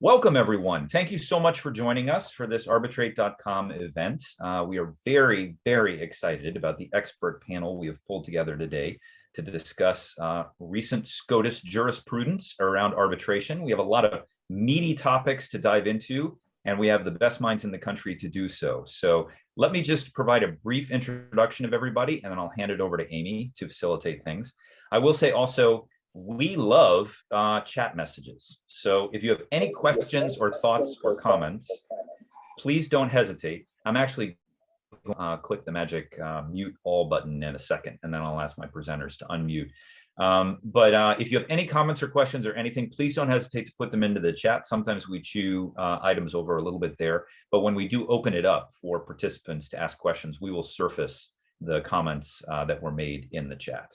Welcome, everyone. Thank you so much for joining us for this arbitrate.com event. Uh, we are very, very excited about the expert panel we have pulled together today to discuss uh, recent SCOTUS jurisprudence around arbitration. We have a lot of meaty topics to dive into, and we have the best minds in the country to do so. So let me just provide a brief introduction of everybody, and then I'll hand it over to Amy to facilitate things. I will say also, we love uh, chat messages. So if you have any questions or thoughts or comments, please don't hesitate. I'm actually uh, click the magic uh, mute all button in a second, and then I'll ask my presenters to unmute. Um, but uh, if you have any comments or questions or anything, please don't hesitate to put them into the chat. Sometimes we chew uh, items over a little bit there, but when we do open it up for participants to ask questions, we will surface the comments uh, that were made in the chat.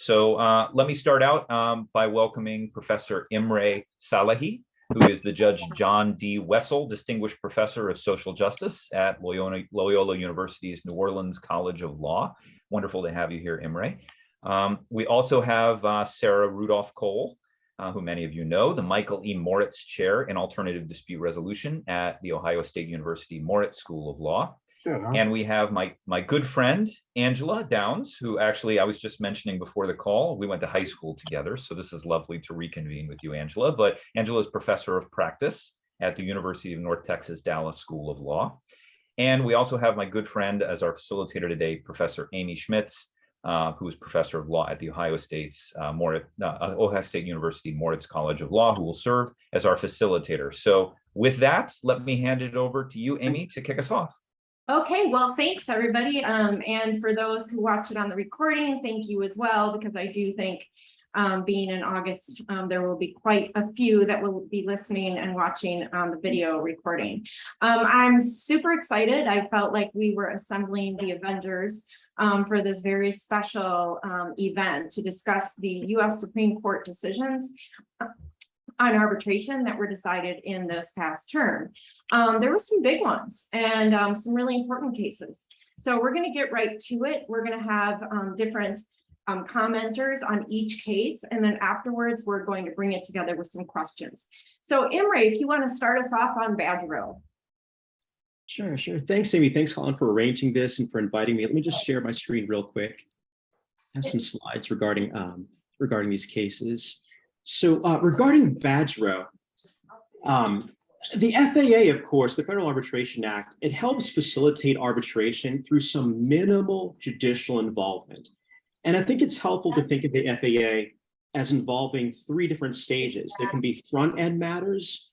So uh, let me start out um, by welcoming Professor Imre Szalai, who is the Judge John D. Wessel Distinguished Professor of Social Justice at Loyola, Loyola University's New Orleans College of Law. Wonderful to have you here, Imre. Um, we also have uh, Sarah Rudolph Cole, uh, who many of you know, the Michael E. Moritz Chair in Alternative Dispute Resolution at the Ohio State University Moritz School of Law. Huh? And we have my, my good friend, Angela Downes, who actually I was just mentioning before the call. We went to high school together, so this is lovely to reconvene with you, Angela. But Angela is professor of practice at the University of North Texas Dallas School of Law. And we also have my good friend as our facilitator today, Professor Amy Schmitz, uh, who is professor of law at the Ohio State's uh, Moritz, uh, Ohio State University Moritz College of Law, who will serve as our facilitator. So with that, let me hand it over to you, Amy, to kick us off. Okay, well, thanks everybody. Um, and for those who watch it on the recording, thank you as well, because I do think um, being in August, um, there will be quite a few that will be listening and watching on the video recording. Um, I'm super excited. I felt like we were assembling the Avengers um, for this very special um, event to discuss the US Supreme Court decisions on arbitration that were decided in this past term. Um, there were some big ones and um, some really important cases. So we're going to get right to it. We're going to have um, different um, commenters on each case, and then afterwards, we're going to bring it together with some questions. So Imre, if you want to start us off on Badgerow. Sure, sure. Thanks, Amy. Thanks, Colin, for arranging this and for inviting me. Let me just share my screen real quick. I have some slides regarding um, regarding these cases. So uh, regarding Badgerow, um, the FAA, of course, the Federal Arbitration Act, it helps facilitate arbitration through some minimal judicial involvement. And I think it's helpful to think of the FAA as involving three different stages. There can be front end matters,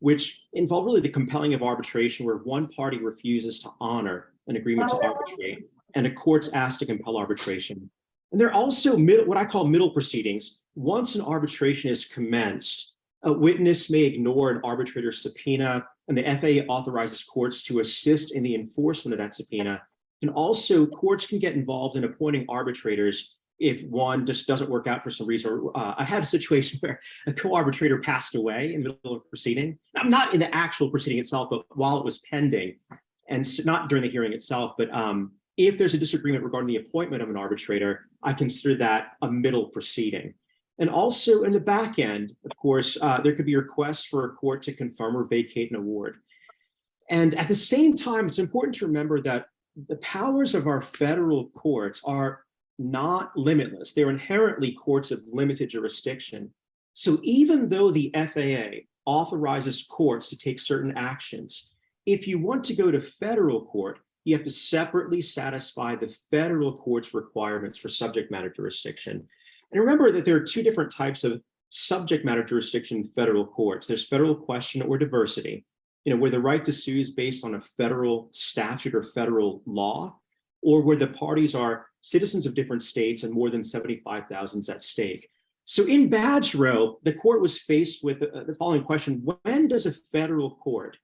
which involve really the compelling of arbitration where one party refuses to honor an agreement to arbitrate and a court's asked to compel arbitration. And there are also what I call middle proceedings. Once an arbitration is commenced, a witness may ignore an arbitrator's subpoena, and the FAA authorizes courts to assist in the enforcement of that subpoena. And also, courts can get involved in appointing arbitrators if one just doesn't work out for some reason. Uh, I had a situation where a co-arbitrator passed away in the middle of a proceeding. I'm not in the actual proceeding itself, but while it was pending, and so not during the hearing itself, but um, if there's a disagreement regarding the appointment of an arbitrator, I consider that a middle proceeding. And also in the back end, of course, uh, there could be requests for a court to confirm or vacate an award. And at the same time, it's important to remember that the powers of our federal courts are not limitless. They're inherently courts of limited jurisdiction. So even though the FAA authorizes courts to take certain actions, if you want to go to federal court, you have to separately satisfy the federal court's requirements for subject matter jurisdiction. And remember that there are two different types of subject matter jurisdiction in federal courts. There's federal question or diversity, you know, where the right to sue is based on a federal statute or federal law, or where the parties are citizens of different states and more than 75,000 at stake. So in Badgerow, the court was faced with the, the following question, when does a federal court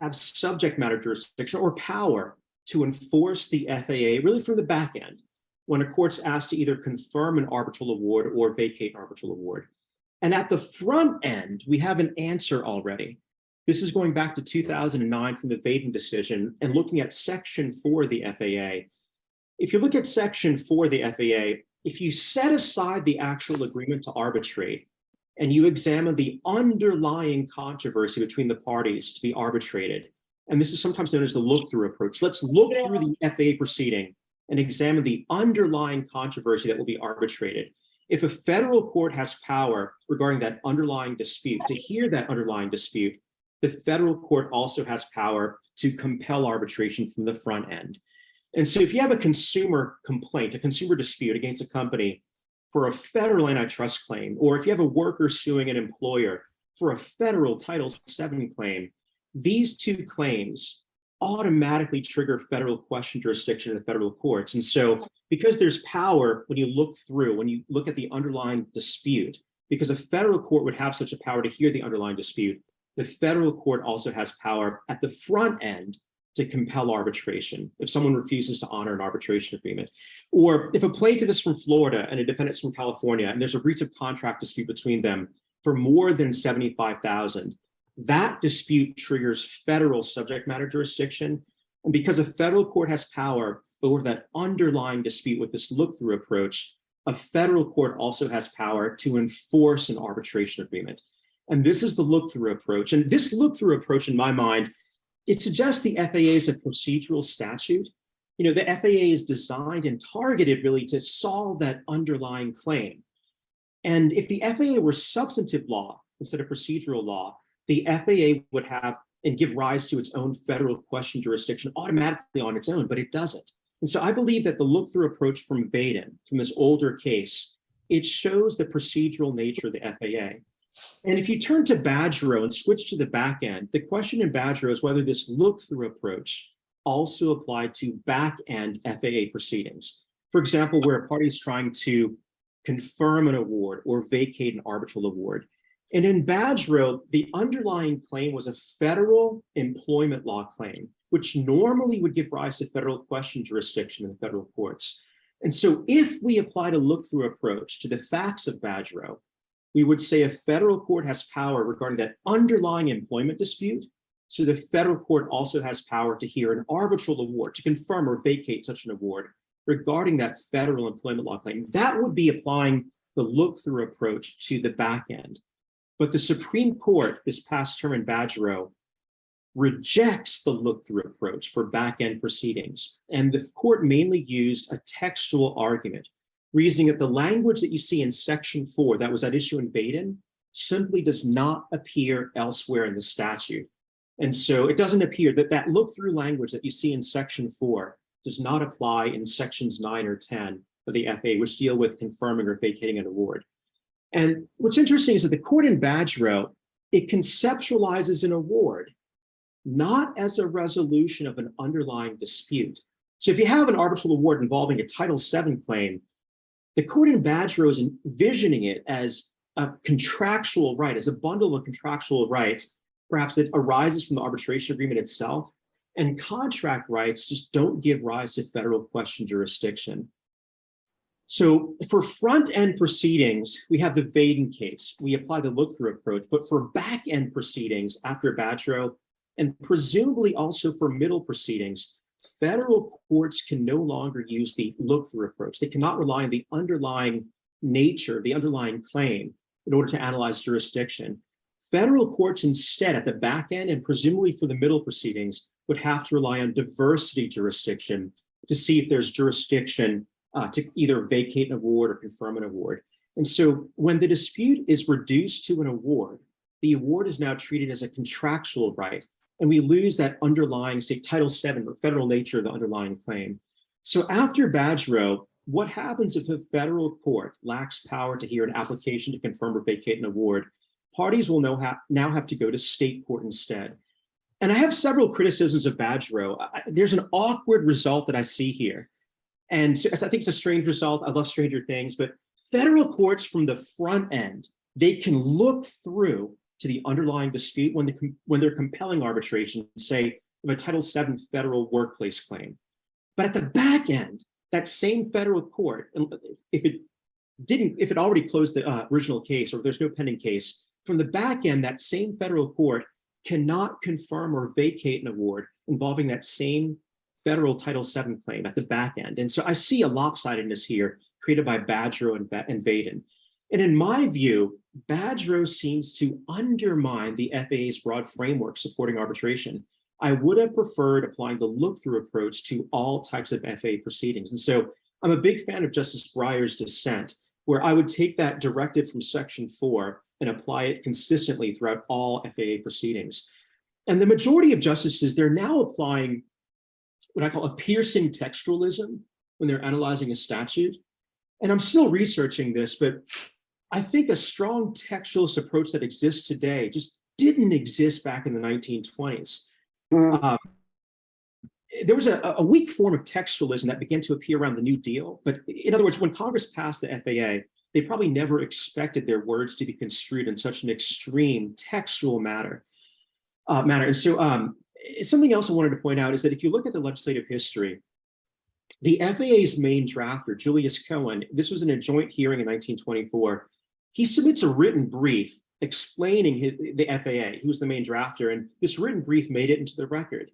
have subject matter jurisdiction or power to enforce the FAA really from the back end when a court's asked to either confirm an arbitral award or vacate an arbitral award. And at the front end, we have an answer already. This is going back to 2009 from the Vaden decision and looking at section four of the FAA. If you look at section four of the FAA, if you set aside the actual agreement to arbitrate, and you examine the underlying controversy between the parties to be arbitrated. And this is sometimes known as the look-through approach. Let's look through the FAA proceeding and examine the underlying controversy that will be arbitrated. If a federal court has power regarding that underlying dispute, to hear that underlying dispute, the federal court also has power to compel arbitration from the front end. And so if you have a consumer complaint, a consumer dispute against a company for a federal antitrust claim, or if you have a worker suing an employer for a federal Title VII claim, these two claims automatically trigger federal question jurisdiction in the federal courts. And so because there's power when you look through, when you look at the underlying dispute, because a federal court would have such a power to hear the underlying dispute, the federal court also has power at the front end to compel arbitration if someone refuses to honor an arbitration agreement. Or if a plaintiff is from Florida and a defendant is from California and there's a breach of contract dispute between them for more than 75,000, that dispute triggers federal subject matter jurisdiction. And because a federal court has power over that underlying dispute with this look-through approach, a federal court also has power to enforce an arbitration agreement. And this is the look-through approach. And this look-through approach, in my mind, it suggests the FAA is a procedural statute. You know, the FAA is designed and targeted really to solve that underlying claim. And if the FAA were substantive law instead of procedural law, the FAA would have and give rise to its own federal question jurisdiction automatically on its own, but it doesn't. And so I believe that the look-through approach from Vaden, from this older case, it shows the procedural nature of the FAA. And if you turn to Badgerow and switch to the back end, the question in Badgerow is whether this look-through approach also applied to back-end FAA proceedings. For example, where a party is trying to confirm an award or vacate an arbitral award. And in Badgerow, the underlying claim was a federal employment law claim, which normally would give rise to federal question jurisdiction in the federal courts. And so if we applied a look-through approach to the facts of Badgerow, we would say a federal court has power regarding that underlying employment dispute. So the federal court also has power to hear an arbitral award to confirm or vacate such an award regarding that federal employment law claim. That would be applying the look-through approach to the back end. But the Supreme Court this past term in Badgerow rejects the look-through approach for back-end proceedings. And the court mainly used a textual argument, reasoning that the language that you see in section four that was at issue in Vaden simply does not appear elsewhere in the statute. And so it doesn't appear that that look-through language that you see in section four does not apply in sections nine or 10 of the FAA, which deal with confirming or vacating an award. And what's interesting is that the court in Badgerow, it conceptualizes an award not as a resolution of an underlying dispute. So if you have an arbitral award involving a Title VII claim, the court in Badgerow is envisioning it as a contractual right, as a bundle of contractual rights, perhaps that arises from the arbitration agreement itself. And contract rights just don't give rise to federal question jurisdiction. So for front-end proceedings, we have the Vaden case. We apply the look-through approach, but for back-end proceedings after Badgerow, and presumably also for middle proceedings, federal courts can no longer use the look-through approach. They cannot rely on the underlying nature, the underlying claim in order to analyze jurisdiction. Federal courts instead at the back end and presumably for the middle proceedings would have to rely on diversity jurisdiction to see if there's jurisdiction uh, to either vacate an award or confirm an award. And so when the dispute is reduced to an award, the award is now treated as a contractual right and we lose that underlying, say, Title VII or federal nature of the underlying claim. So after Badgerow, what happens if a federal court lacks power to hear an application to confirm or vacate an award? Parties will now have, now have to go to state court instead. And I have several criticisms of Badgerow. There's an awkward result that I see here. And I think it's a strange result. I love stranger things, but federal courts from the front end, they can look through to the underlying dispute when, the, when they're compelling arbitration, say, of a Title VII federal workplace claim. But at the back end, that same federal court, if it didn't, if it already closed the uh, original case or there's no pending case, from the back end, that same federal court cannot confirm or vacate an award involving that same federal Title VII claim at the back end. And so I see a lopsidedness here created by Badgerow and, and Vaden. And in my view, Badgerow seems to undermine the FAA's broad framework supporting arbitration. I would have preferred applying the look-through approach to all types of FAA proceedings. And so I'm a big fan of Justice Breyer's dissent, where I would take that directive from section four and apply it consistently throughout all FAA proceedings. And the majority of justices, they're now applying what I call a piercing textualism when they're analyzing a statute. And I'm still researching this, but I think a strong textualist approach that exists today just didn't exist back in the 1920s. Um, there was a, a weak form of textualism that began to appear around the New Deal. But in other words, when Congress passed the FAA, they probably never expected their words to be construed in such an extreme textual matter. Uh, matter. And so um, something else I wanted to point out is that if you look at the legislative history, the FAA's main drafter, Julius Cohen, this was in a joint hearing in 1924, he submits a written brief explaining his, the FAA. He was the main drafter, and this written brief made it into the record.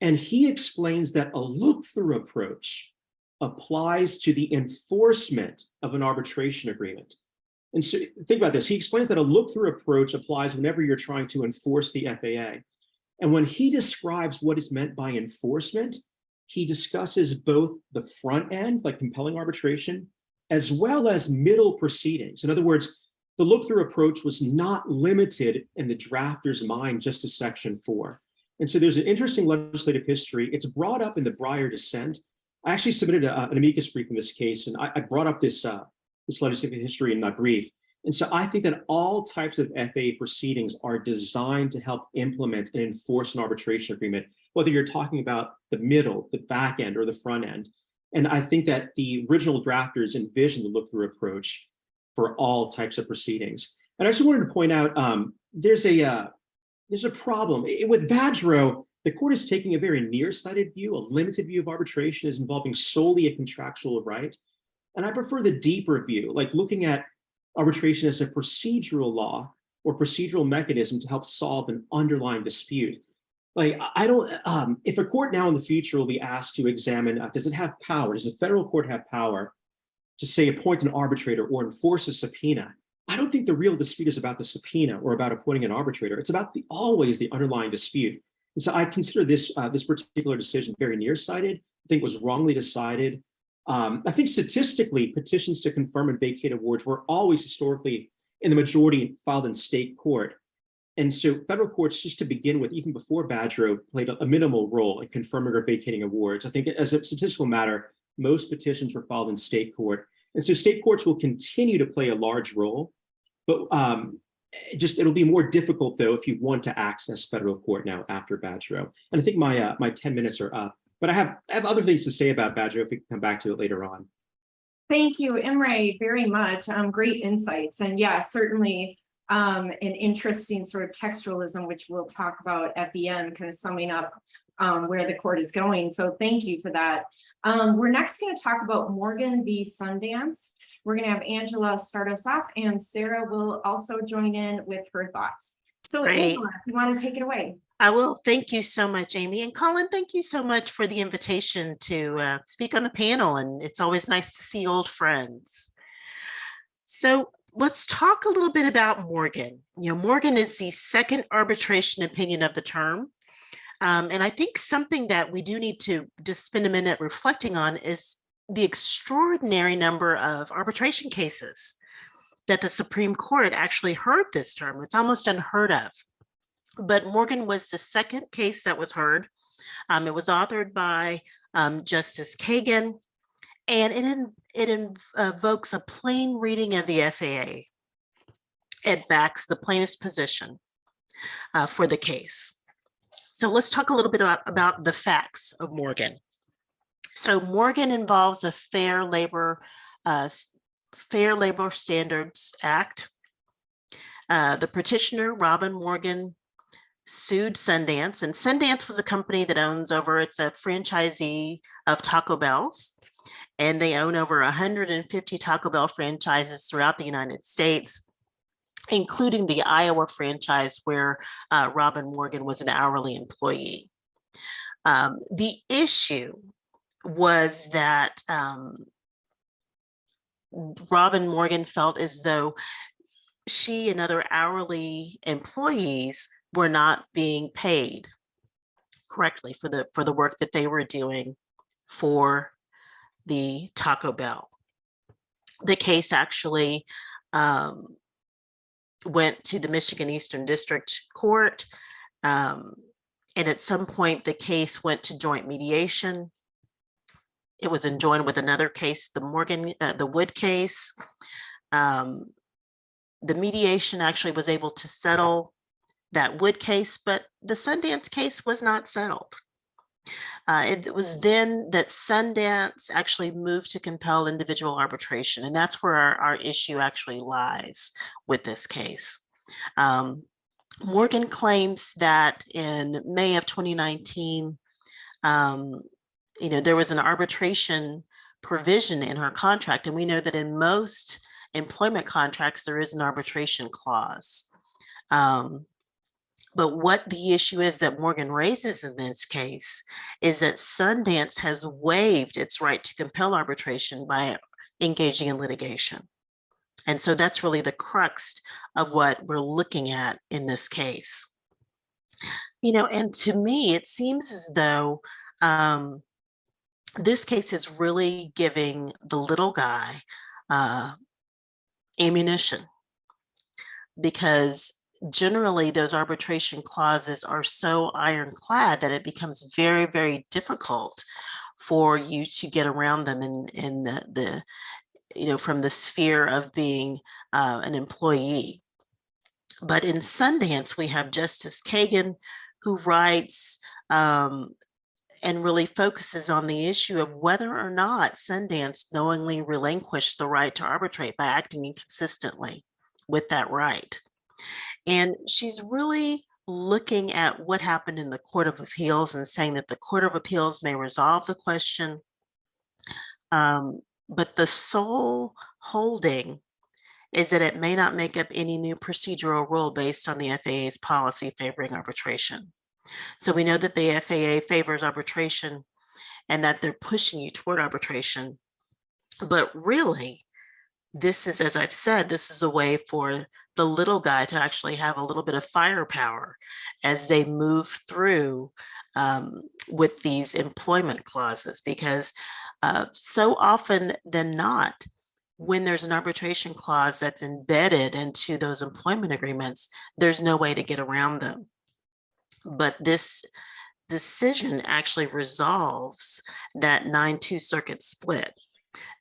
And he explains that a look-through approach applies to the enforcement of an arbitration agreement. And so think about this. He explains that a look-through approach applies whenever you're trying to enforce the FAA. And when he describes what is meant by enforcement, he discusses both the front end, like compelling arbitration, as well as middle proceedings. In other words, the look-through approach was not limited in the drafter's mind just to section four. And so there's an interesting legislative history. It's brought up in the Breyer dissent. I actually submitted a, an amicus brief in this case, and I, I brought up this, uh, this legislative history in that brief. And so I think that all types of FAA proceedings are designed to help implement and enforce an arbitration agreement, whether you're talking about the middle, the back end, or the front end. And I think that the original drafters envisioned the look-through approach for all types of proceedings. And I just wanted to point out, um, there's a uh, there's a problem. With Badgerow, the court is taking a very nearsighted view, a limited view of arbitration is involving solely a contractual right. And I prefer the deeper view, like looking at arbitration as a procedural law or procedural mechanism to help solve an underlying dispute. Like, I don't, um, if a court now in the future will be asked to examine, uh, does it have power? Does a federal court have power to say appoint an arbitrator or enforce a subpoena? I don't think the real dispute is about the subpoena or about appointing an arbitrator. It's about the always the underlying dispute. And so I consider this uh, this particular decision very nearsighted. I think was wrongly decided. Um, I think statistically, petitions to confirm and vacate awards were always historically in the majority filed in state court. And so federal courts, just to begin with, even before Badgerow, played a, minimal role in confirming or vacating awards. I think as a statistical matter, most petitions were filed in state court. And so state courts will continue to play a large role. But um, just it'll be more difficult though if you want to access federal court now after Badgerow. And I think my uh, my 10 minutes are up, but I have I have other things to say about Badgerow if we can come back to it later on. Thank you, Imre, very much. Um, great insights. And yeah, certainly um, an interesting sort of textualism, which we'll talk about at the end, kind of summing up um, where the court is going. So thank you for that. Um, we're next going to talk about Morgan v. Sundance. We're going to have Angela start us off and Sarah will also join in with her thoughts. So Great. Angela, if you want to take it away. I will. Thank you so much, Amy. And Colin, thank you so much for the invitation to uh, speak on the panel. And it's always nice to see old friends. So let's talk a little bit about Morgan. You know, Morgan is the second arbitration opinion of the term. Um, and I think something that we do need to just spend a minute reflecting on is the extraordinary number of arbitration cases that the Supreme Court actually heard this term. It's almost unheard of. But Morgan was the second case that was heard. Um, it was authored by um, Justice Kagan, and it, it invokes a plain reading of the FAA. It backs the plaintiff's position uh, for the case. So let's talk a little bit about, about the facts of Morgan. So Morgan involves a Fair Labor uh, Fair Labor Standards Act. Uh, the petitioner, Robin Morgan, sued Sundance, and Sundance was a company that owns over, it's a franchisee of Taco Bell's, and they own over 150 Taco Bell franchises throughout the United States including the Iowa franchise where uh, Robin Morgan was an hourly employee. Um, the issue was that um, Robin Morgan felt as though she and other hourly employees were not being paid correctly for the, for the work that they were doing for the Taco Bell. The case actually um, went to the Michigan Eastern District Court. um, And at some point, the case went to joint mediation. It was enjoined with another case, the Morgan, uh, the Wood case. Um, The mediation actually was able to settle that Wood case, but the Sundance case was not settled. Uh, it was then that Sundance actually moved to compel individual arbitration, and that's where our, our issue actually lies with this case. Um, Morgan claims that in May of 2019, um, you know, there was an arbitration provision in her contract, and we know that in most employment contracts, there is an arbitration clause. Um, but what the issue is that Morgan raises in this case is that Sundance has waived its right to compel arbitration by engaging in litigation. And so that's really the crux of what we're looking at in this case. You know, and to me, it seems as though um, this case is really giving the little guy uh, ammunition because generally those arbitration clauses are so ironclad that it becomes very, very difficult for you to get around them in, in the, the you know, from the sphere of being uh, an employee. But in Sundance, we have Justice Kagan, who writes um, and really focuses on the issue of whether or not Sundance knowingly relinquished the right to arbitrate by acting inconsistently with that right. And she's really looking at what happened in the Court of Appeals and saying that the Court of Appeals may resolve the question. Um, but the sole holding is that it may not make up any new procedural rule based on the FAA's policy favoring arbitration. So we know that the FAA favors arbitration and that they're pushing you toward arbitration. But really, this is, as I've said, this is a way for the little guy to actually have a little bit of firepower as they move through um, with these employment clauses, because uh, so often than not, when there's an arbitration clause that's embedded into those employment agreements, there's no way to get around them. But this decision actually resolves that 9-2 circuit split.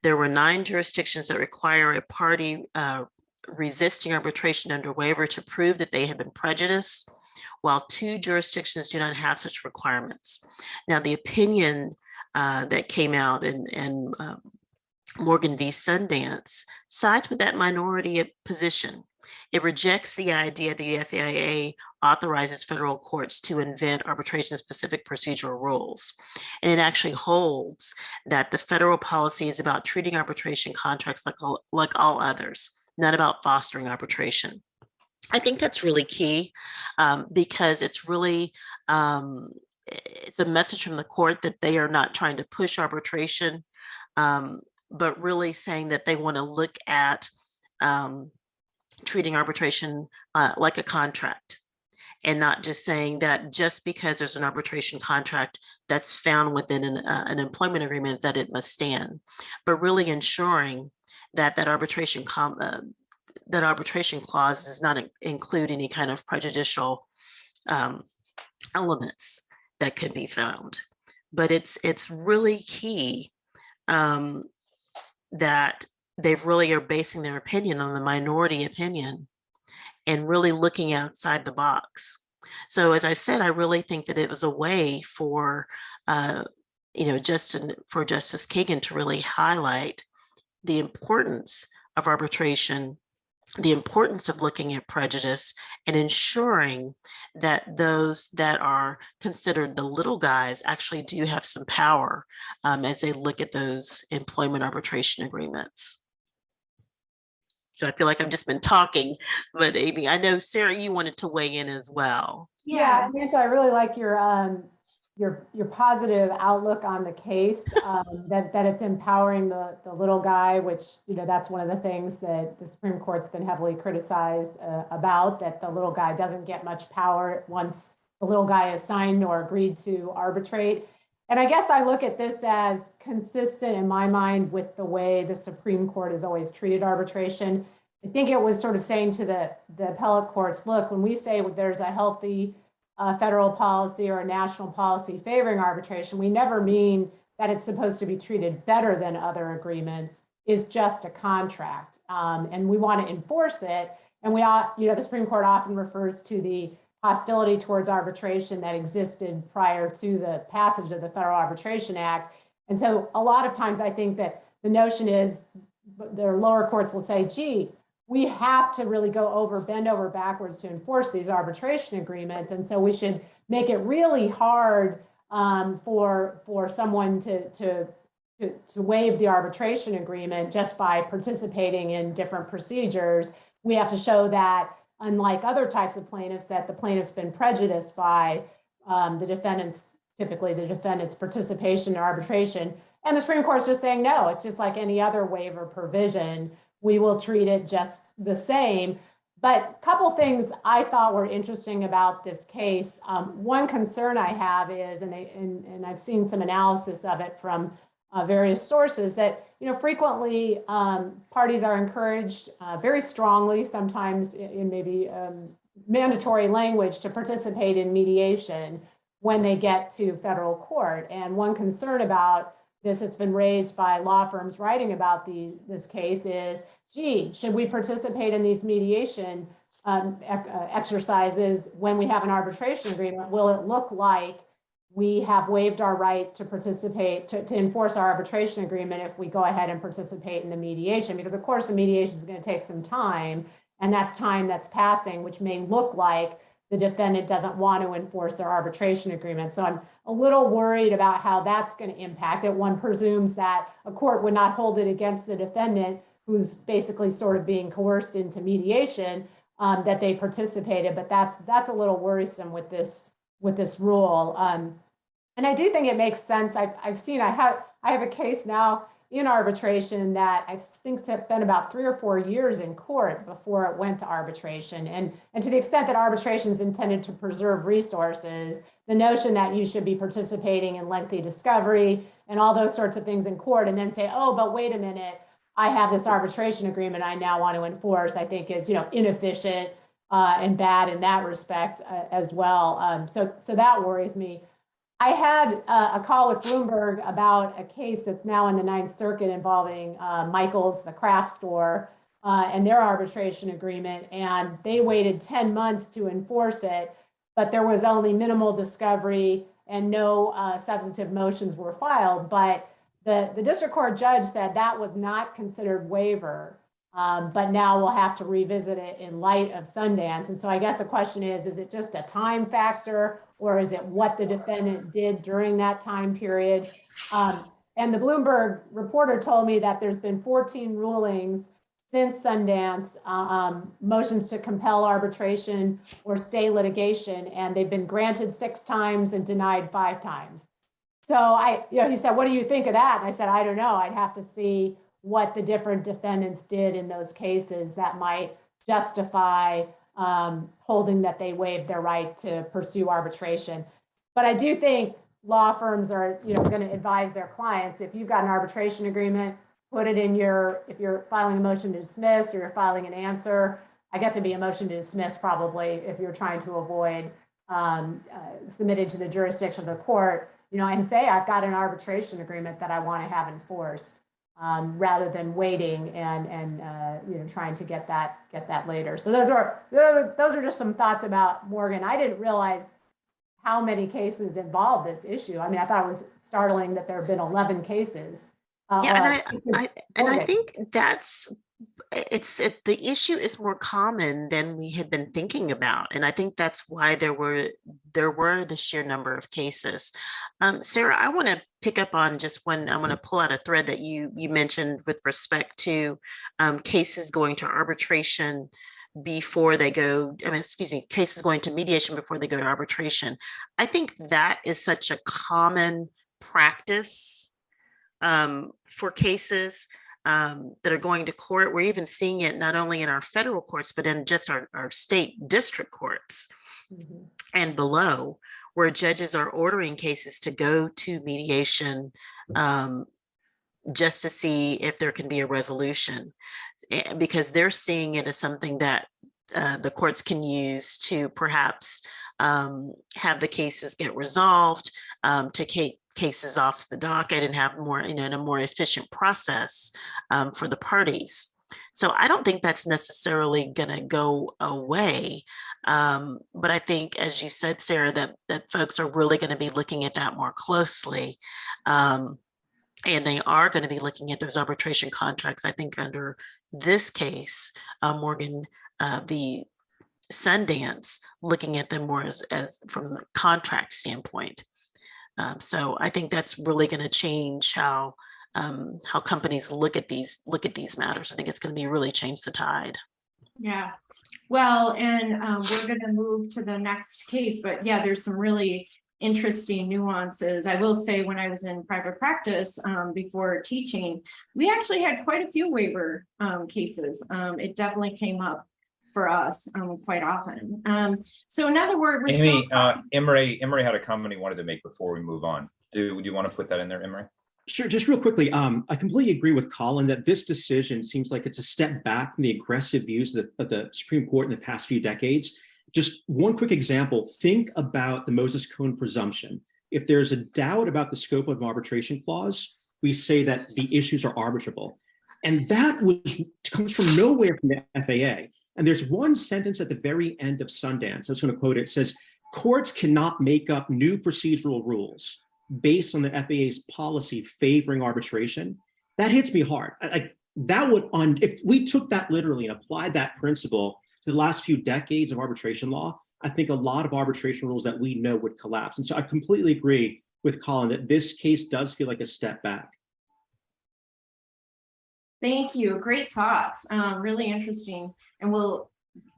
There were nine jurisdictions that require a party uh, resisting arbitration under waiver to prove that they have been prejudiced, while two jurisdictions do not have such requirements. Now, the opinion uh, that came out in, in um, Morgan v. Sundance sides with that minority position. It rejects the idea that the FAA authorizes federal courts to invent arbitration-specific procedural rules. And it actually holds that the federal policy is about treating arbitration contracts like all, like all others, not about fostering arbitration. I think that's really key um, because it's really um, it's a message from the court that they are not trying to push arbitration, um, but really saying that they want to look at um, treating arbitration uh, like a contract and not just saying that just because there's an arbitration contract that's found within an, uh, an employment agreement that it must stand, but really ensuring that that arbitration uh, that arbitration clause does not include any kind of prejudicial um, elements that could be found. But it's it's really key um, that they really are basing their opinion on the minority opinion and really looking outside the box. So as I said, I really think that it was a way for, uh, you know, Justin, for Justice Kagan to really highlight the importance of arbitration, the importance of looking at prejudice and ensuring that those that are considered the little guys actually do have some power um, as they look at those employment arbitration agreements. So I feel like I've just been talking, but Amy, I know Sarah, you wanted to weigh in as well. Yeah, Angela, I really like your um your, your positive outlook on the case, um, that, that it's empowering the, the little guy, which, you know, that's one of the things that the Supreme Court's been heavily criticized uh, about, that the little guy doesn't get much power once the little guy is signed or agreed to arbitrate. And I guess I look at this as consistent in my mind with the way the Supreme Court has always treated arbitration. I think it was sort of saying to the, the appellate courts, look, when we say there's a healthy uh, federal policy or a national policy favoring arbitration, we never mean that it's supposed to be treated better than other agreements is just a contract. Um, and we want to enforce it. And we, ought- you know, the Supreme Court often refers to the hostility towards arbitration that existed prior to the passage of the Federal Arbitration Act. And so a lot of times I think that the notion is their lower courts will say, gee, we have to really go over, bend over backwards to enforce these arbitration agreements. And so we should make it really hard um, for, for someone to, to, to, to waive the arbitration agreement just by participating in different procedures. We have to show that unlike other types of plaintiffs, that the plaintiff's been prejudiced by um, the defendant's, typically the defendant's participation in arbitration. And the Supreme Court's just saying, no, it's just like any other waiver provision. We will treat it just the same. But a couple things I thought were interesting about this case. Um, one concern I have is, and, they, and, and I've seen some analysis of it from uh, various sources, that you know frequently um, parties are encouraged uh, very strongly, sometimes in, in maybe um, mandatory language, to participate in mediation when they get to federal court. And one concern about this that's been raised by law firms writing about the, this case is, gee, should we participate in these mediation um, uh, exercises when we have an arbitration agreement? Will it look like we have waived our right to participate, to, to enforce our arbitration agreement if we go ahead and participate in the mediation? Because of course, the mediation is going to take some time, and that's time that's passing, which may look like the defendant doesn't want to enforce their arbitration agreement. So I'm a little worried about how that's going to impact it. One presumes that a court would not hold it against the defendant who's basically sort of being coerced into mediation um, that they participated, but that's that's a little worrisome with this with this rule. Um, and I do think it makes sense. I've, I've seen I have I have a case now in arbitration that I think has been about three or four years in court before it went to arbitration. And, and to the extent that arbitration is intended to preserve resources, the notion that you should be participating in lengthy discovery and all those sorts of things in court and then say, oh, but wait a minute, I have this arbitration agreement I now want to enforce, I think is, you know, inefficient uh, and bad in that respect uh, as well. Um, so, so that worries me. I had uh, a call with Bloomberg about a case that's now in the Ninth Circuit involving uh, Michael's, the craft store, uh, and their arbitration agreement. And they waited 10 months to enforce it, but there was only minimal discovery and no uh, substantive motions were filed. But the, the district court judge said that was not considered waiver. Um, but now we'll have to revisit it in light of Sundance. And so I guess the question is, is it just a time factor or is it what the defendant did during that time period? Um, and the Bloomberg reporter told me that there's been 14 rulings since Sundance, um, motions to compel arbitration or stay litigation, and they've been granted six times and denied five times. So I, you know, he said, what do you think of that? And I said, I don't know. I'd have to see what the different defendants did in those cases that might justify um, holding that they waived their right to pursue arbitration. But I do think law firms are, you know, going to advise their clients, if you've got an arbitration agreement, put it in your, if you're filing a motion to dismiss or you're filing an answer, I guess it'd be a motion to dismiss probably if you're trying to avoid um, uh, submitting to the jurisdiction of the court, you know, and say, I've got an arbitration agreement that I want to have enforced um, rather than waiting and and uh, you know trying to get that get that later. So those are those are just some thoughts about Morgan. I didn't realize how many cases involve this issue. I mean, I thought it was startling that there have been 11 cases. Uh, Yeah, and I, I, and I think that's, it's, it, the issue is more common than we had been thinking about. And I think that's why there were, there were the sheer number of cases. Um, Sarah, I want to pick up on just one, I want to pull out a thread that you, you mentioned with respect to um, cases going to arbitration before they go, I mean, excuse me, cases going to mediation before they go to arbitration. I think that is such a common practice um, for cases um, that are going to court. We're even seeing it not only in our federal courts, but in just our, our state district courts Mhm. and below, where judges are ordering cases to go to mediation um, just to see if there can be a resolution. Because they're seeing it as something that uh, the courts can use to perhaps um, have the cases get resolved, um, to take cases off the docket and have more, you know, in a more efficient process um, for the parties. So I don't think that's necessarily going to go away. Um, but I think, as you said, Sarah, that that folks are really going to be looking at that more closely. Um, and they are going to be looking at those arbitration contracts. I think under this case, uh, Morgan, uh, the Sundance, looking at them more as, as from the contract standpoint. Um, so I think that's really going to change how um, how companies look at these look at these matters. I think it's going to be really change the tide. Yeah, well, and um, we're gonna move to the next case, but yeah, there's some really interesting nuances. I will say, when I was in private practice um, before teaching, we actually had quite a few waiver um, cases. Um, It definitely came up for us um, quite often. Um, So in other words, we're still. Amy, uh, Imre, Imre had a comment he wanted to make before we move on. Do, do you want to put that in there, Imre? Sure, just real quickly, um, I completely agree with Colin that this decision seems like it's a step back from the aggressive views of the, of the Supreme Court in the past few decades. Just one quick example, think about the Moses Cone presumption. If there's a doubt about the scope of an arbitration clause, we say that the issues are arbitrable. And that was comes from nowhere from the FAA. And there's one sentence at the very end of Sundance, I was going to quote it, it says, courts cannot make up new procedural rules based on the FAA's policy favoring arbitration, that hits me hard. Like that would on if we took that literally and applied that principle to the last few decades of arbitration law, I think a lot of arbitration rules that we know would collapse. And so I completely agree with Colin that this case does feel like a step back. Thank you. Great thoughts. Um, really interesting. And we'll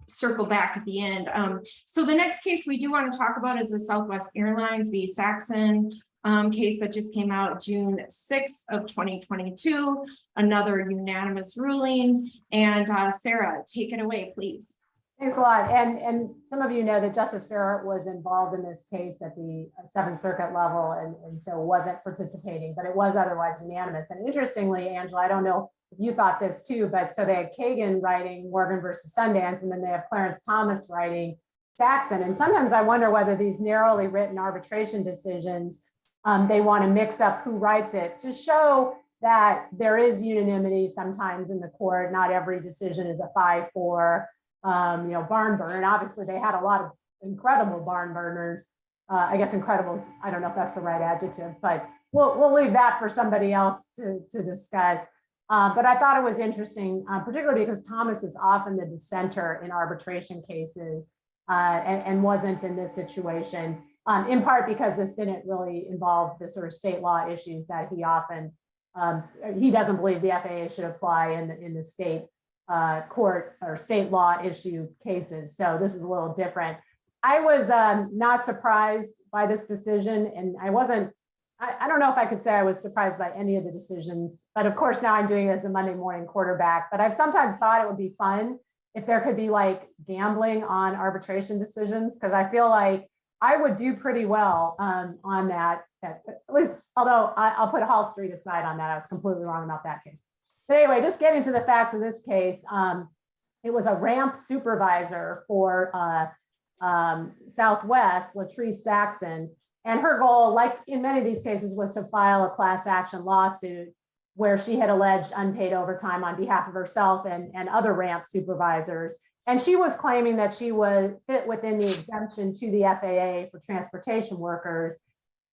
circle back at the end. Um, so the next case we do want to talk about is the Southwest Airlines v. Saxon um, case that just came out June sixth of twenty twenty-two, another unanimous ruling. And uh, Sarah, take it away, please. Thanks a lot. And, and some of you know that Justice Barrett was involved in this case at the Seventh Circuit level and, and so wasn't participating, but it was otherwise unanimous. And interestingly, Angela, I don't know you thought this too, but so they had Kagan writing Morgan versus Sundance, and then they have Clarence Thomas writing Saxon. And sometimes I wonder whether these narrowly written arbitration decisions, um, they want to mix up who writes it to show that there is unanimity sometimes in the court. Not every decision is a five, four, um, you know, barn burner. Obviously they had a lot of incredible barn burners. Uh, I guess incredible is, I don't know if that's the right adjective, but we'll, we'll leave that for somebody else to, to discuss. Uh, but I thought it was interesting, uh, particularly because Thomas is often the dissenter in arbitration cases uh, and, and wasn't in this situation, um, in part because this didn't really involve the sort of state law issues that he often, um, he doesn't believe the FAA should apply in, the in the state uh, court or state law issue cases. So this is a little different. I was um, not surprised by this decision and I wasn't, I, I don't know if I could say I was surprised by any of the decisions, but of course now I'm doing it as a Monday morning quarterback, but I've sometimes thought it would be fun if there could be like gambling on arbitration decisions, because I feel like I would do pretty well um, on that, at least, although I, I'll put Hall Street aside on that. I was completely wrong about that case. But anyway, just getting to the facts of this case, um, it was a ramp supervisor for uh, um, Southwest, Latrice Saxon. And her goal, like in many of these cases, was to file a class action lawsuit where she had alleged unpaid overtime on behalf of herself and, and other ramp supervisors. And she was claiming that she would fit within the exemption to the FAA for transportation workers.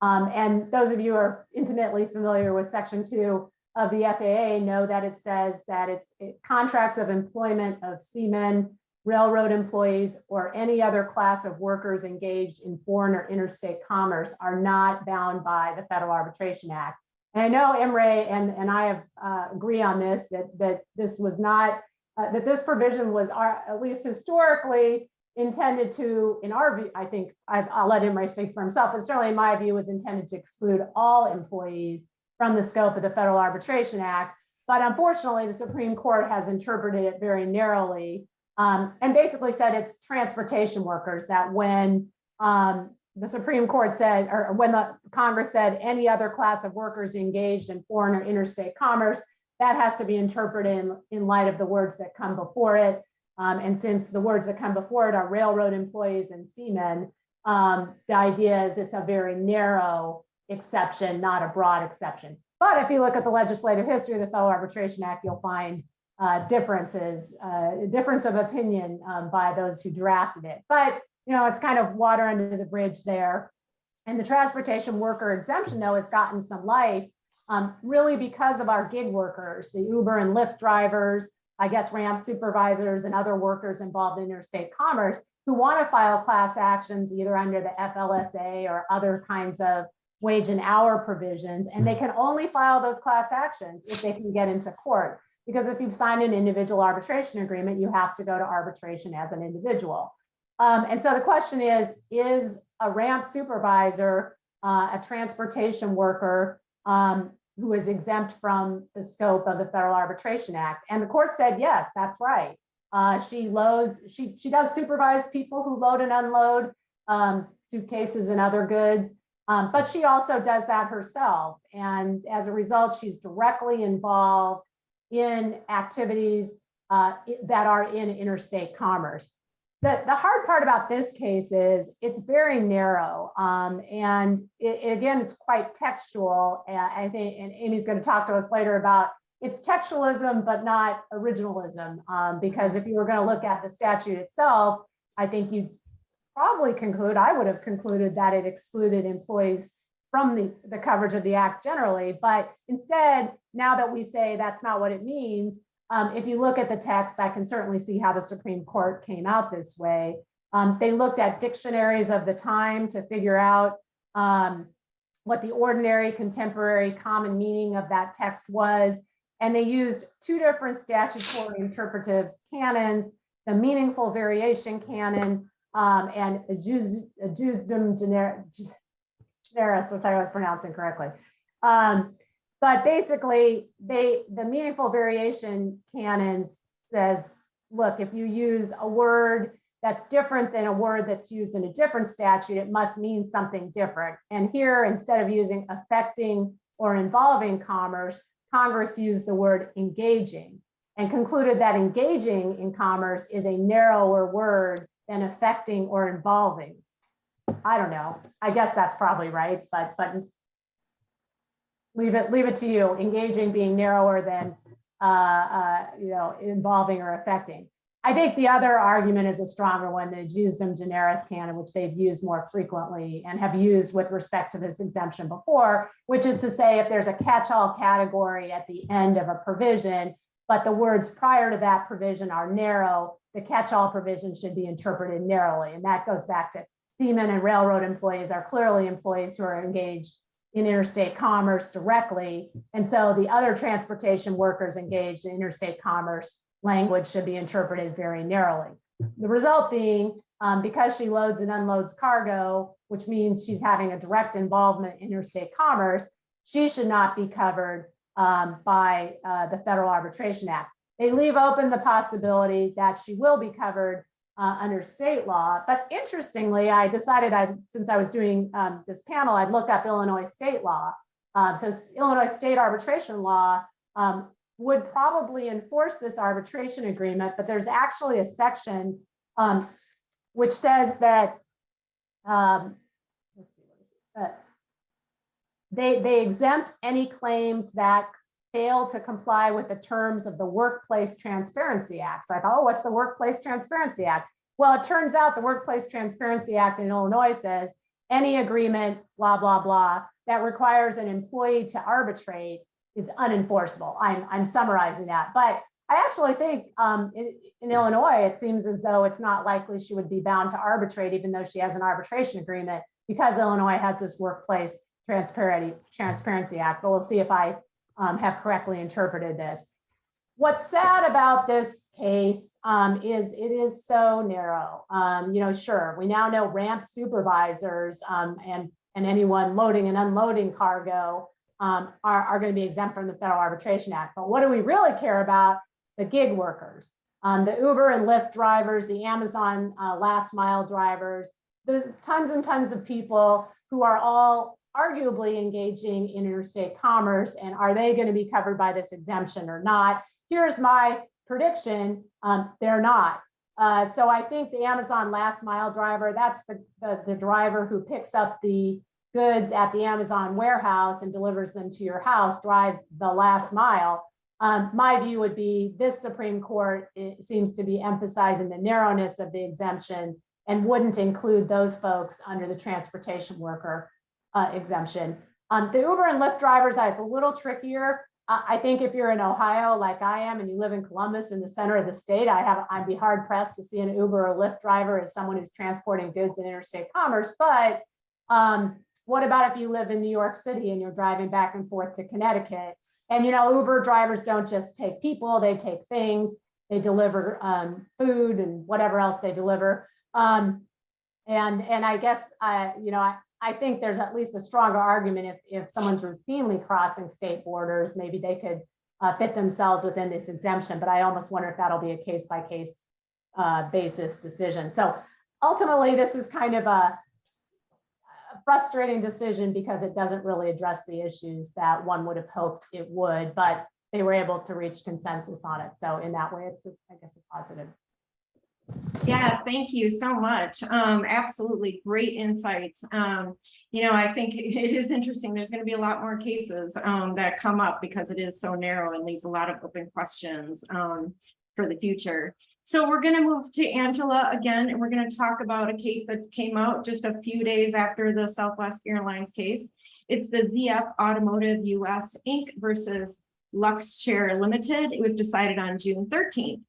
Um, and those of you who are intimately familiar with section two of the FAA know that it says that it's it, contracts of employment of seamen, railroad employees, or any other class of workers engaged in foreign or interstate commerce are not bound by the Federal Arbitration Act. And I know Imre and, and I have uh, agree on this, that, that this was not uh, that this provision was, uh, at least historically, intended to, in our view, I think, I- I'll let him speak for himself, but certainly in my view, was intended to exclude all employees from the scope of the Federal Arbitration Act. But unfortunately, the Supreme Court has interpreted it very narrowly um, and basically said it's transportation workers that when um, the Supreme Court said, or when the Congress said any other class of workers engaged in foreign or interstate commerce, that has to be interpreted in, in light of the words that come before it. Um, and since the words that come before it are railroad employees and seamen, um, the idea is it's a very narrow exception, not a broad exception. But if you look at the legislative history of the Federal Arbitration Act, you'll find uh, differences, uh, difference of opinion um, by those who drafted it. But, you know, it's kind of water under the bridge there. And the transportation worker exemption, though, has gotten some life, um, really because of our gig workers, the Uber and Lyft drivers, I guess ramp supervisors and other workers involved in interstate commerce who want to file class actions either under the FLSA or other kinds of wage and hour provisions. And they can only file those class actions if they can get into court. Because if you've signed an individual arbitration agreement, you have to go to arbitration as an individual. Um, and so the question is, is a ramp supervisor, uh, a transportation worker um, who is exempt from the scope of the Federal Arbitration Act? And the court said, yes, that's right. Uh, she loads, she, she does supervise people who load and unload um, suitcases and other goods. Um, but she also does that herself. And as a result, she's directly involved in activities uh, that are in interstate commerce. The, the hard part about this case is it's very narrow. Um, and it, it- again, it's quite textual. And I think, and Amy's going to talk to us later about it's textualism, but not originalism. Um, because if you were going to look at the statute itself, I think you probably conclude, I would have concluded that it excluded employees from the, the coverage of the act generally. But instead, now that we say that's not what it means, um, if you look at the text, I can certainly see how the Supreme Court came out this way. Um, they looked at dictionaries of the time to figure out um, what the ordinary contemporary common meaning of that text was. And they used two different statutory interpretive canons, the meaningful variation canon um, and ejusdem gener- generis, which I was pronouncing correctly. Um, but basically, they the meaningful variation canons says, look, if you use a word that's different than a word that's used in a different statute, it must mean something different. And here, instead of using affecting or involving commerce, Congress used the word engaging and concluded that engaging in commerce is a narrower word than affecting or involving. I don't know. I guess that's probably right, but but leave it leave it to you. Engaging being narrower than uh, uh, you know involving or affecting. I think the other argument is a stronger one, the ejusdem generis canon, which they've used more frequently and have used with respect to this exemption before, which is to say if there's a catch-all category at the end of a provision, but the words prior to that provision are narrow, the catch-all provision should be interpreted narrowly. And that goes back to seamen and railroad employees are clearly employees who are engaged in interstate commerce directly. And so the other transportation workers engaged in interstate commerce language should be interpreted very narrowly. The result being, um, because she loads and unloads cargo, which means she's having a direct involvement in interstate commerce, she should not be covered um, by uh, the Federal Arbitration Act. They leave open the possibility that she will be covered uh, under state law. But interestingly, I decided I, since I was doing um, this panel, I'd look up Illinois state law. Uh, so Illinois state arbitration law um, would probably enforce this arbitration agreement, but there's actually a section um, which says that um? Uh, they, they exempt any claims that fail to comply with the terms of the Workplace Transparency Act. So I thought, oh, what's the Workplace Transparency Act? Well, it turns out the Workplace Transparency Act in Illinois says any agreement, blah, blah, blah, that requires an employee to arbitrate is unenforceable. I'm, I'm summarizing that. But I actually think um, in, in Illinois, it seems as though it's not likely she would be bound to arbitrate, even though she has an arbitration agreement, because Illinois has this Workplace Transparency, Transparency Act. But we'll see if I um, have correctly interpreted this. What's sad about this case um, is it is so narrow. Um, you know, sure, we now know ramp supervisors um, and, and anyone loading and unloading cargo um, are, are going to be exempt from the Federal Arbitration Act. But what do we really care about? The gig workers, um, the Uber and Lyft drivers, the Amazon uh, last mile drivers, there's tons and tons of people who are all arguably engaging in interstate commerce. And are they going to be covered by this exemption or not? Here's my prediction. Um, they're not. Uh, so I think the Amazon last mile driver, that's the, the, the driver who picks up the goods at the Amazon warehouse and delivers them to your house, drives the last mile. Um, my view would be this Supreme Court seems to be emphasizing the narrowness of the exemption and wouldn't include those folks under the transportation worker uh, exemption. Um, the Uber and Lyft drivers, it's a little trickier. I think if you're in Ohio, like I am, and you live in Columbus in the center of the state, I have, I'd be hard pressed to see an Uber or Lyft driver as someone who's transporting goods in interstate commerce. But um, what about if you live in New York City and you're driving back and forth to Connecticut? And you know, Uber drivers don't just take people, they take things, they deliver um, food and whatever else they deliver. Um, and, and I guess, uh, you know, I, I think there's at least a stronger argument if, if someone's routinely crossing state borders, maybe they could uh, fit themselves within this exemption, but I almost wonder if that'll be a case by case uh, basis decision. So ultimately, this is kind of a, a frustrating decision because it doesn't really address the issues that one would have hoped it would, but they were able to reach consensus on it. So in that way, it's, I guess, a positive. Yeah, thank you so much. Um, absolutely great insights. Um, you know, I think it is interesting. There's going to be a lot more cases um, that come up because it is so narrow and leaves a lot of open questions um, for the future. So we're going to move to Angela again, and we're going to talk about a case that came out just a few days after the Southwest Airlines case. It's the ZF Automotive US Inc. versus Luxshare Limited. It was decided on June 13th.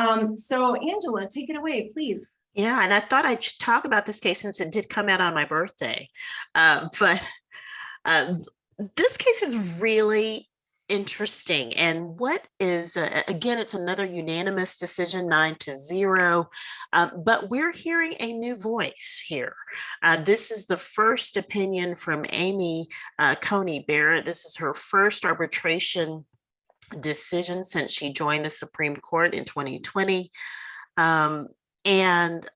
Um, so Angela, take it away, please. Yeah, and I thought I'd talk about this case since it did come out on my birthday. Uh, but uh, this case is really interesting. And what is, uh, again, it's another unanimous decision, nine to zero, uh, but we're hearing a new voice here. Uh, this is the first opinion from Amy uh, Coney Barrett. This is her first arbitration decision since she joined the Supreme Court in 2020. Um, and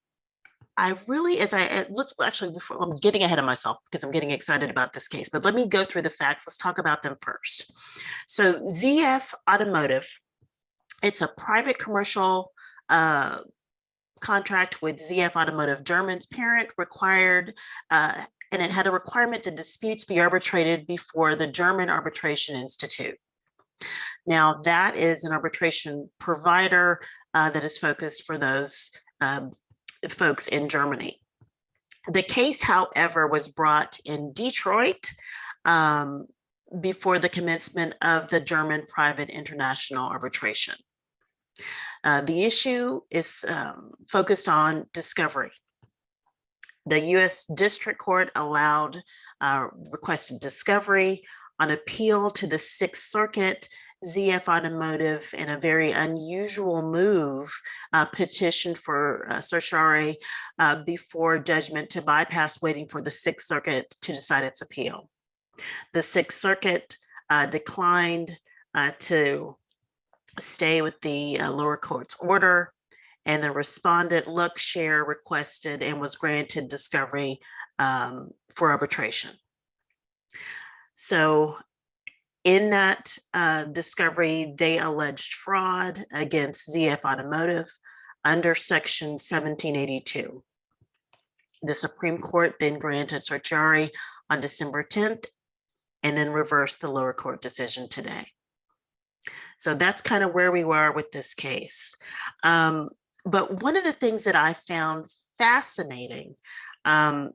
I really, as I, uh, let's actually, before I'm getting ahead of myself because I'm getting excited about this case, but let me go through the facts. Let's talk about them first. So ZF Automotive, it's a private commercial uh, contract with ZF Automotive. German's parent required, uh, and it had a requirement that disputes be arbitrated before the German Arbitration Institute. Now that is an arbitration provider uh, that is focused for those um, folks in Germany. The case, however, was brought in Detroit um, before the commencement of the German private international arbitration. Uh, the issue is um, focused on discovery. The US District Court allowed uh, requested discovery on appeal to the Sixth Circuit ZF Automotive in a very unusual move uh, petitioned for uh, certiorari uh, before judgment to bypass waiting for the Sixth Circuit to decide its appeal. The Sixth Circuit uh, declined uh, to stay with the uh, lower court's order and the respondent Luxshare requested and was granted discovery um, for arbitration. So in that uh, discovery, they alleged fraud against ZF Automotive under section 1782. The Supreme Court then granted certiorari on December 10th and then reversed the lower court decision today. So that's kind of where we were with this case. Um, but one of the things that I found fascinating um,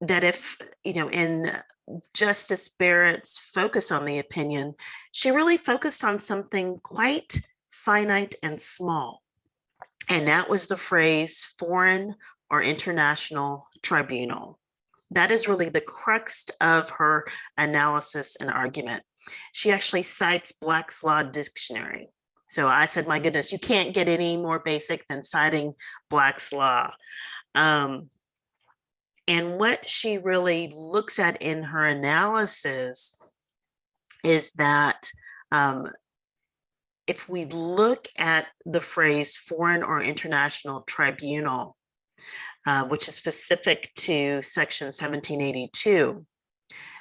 that if, you know, in Justice Barrett's focus on the opinion, she really focused on something quite finite and small. And that was the phrase foreign or international tribunal. That is really the crux of her analysis and argument. She actually cites Black's Law Dictionary. So I said, my goodness, you can't get any more basic than citing Black's Law. Um, and what she really looks at in her analysis is that um, if we look at the phrase foreign or international tribunal, uh, which is specific to section 1782,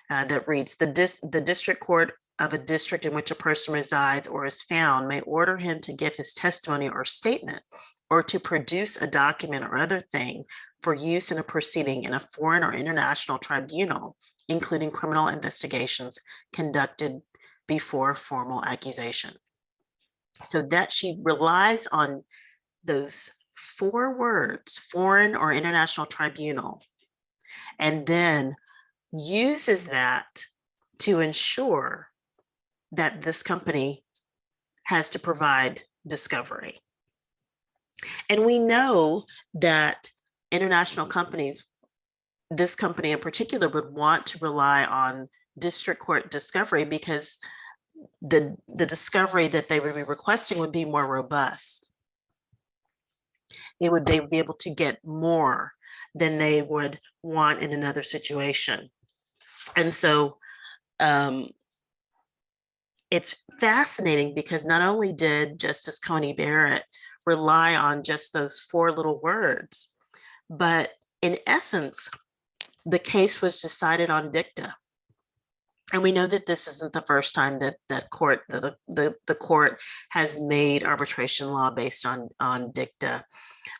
uh, that reads the dis the district court of a district in which a person resides or is found may order him to give his testimony or statement or to produce a document or other thing for use in a proceeding in a foreign or international tribunal, including criminal investigations conducted before formal accusation. So that she relies on those four words, foreign or international tribunal, and then uses that to ensure that this company has to provide discovery. And we know that international companies, this company in particular would want to rely on district court discovery because the, the discovery that they would be requesting would be more robust. It would they would be able to get more than they would want in another situation. And so um, it's fascinating because not only did Justice Coney Barrett rely on just those four little words, but in essence, the case was decided on dicta. And we know that this isn't the first time that that court, the, the, the court has made arbitration law based on, on dicta.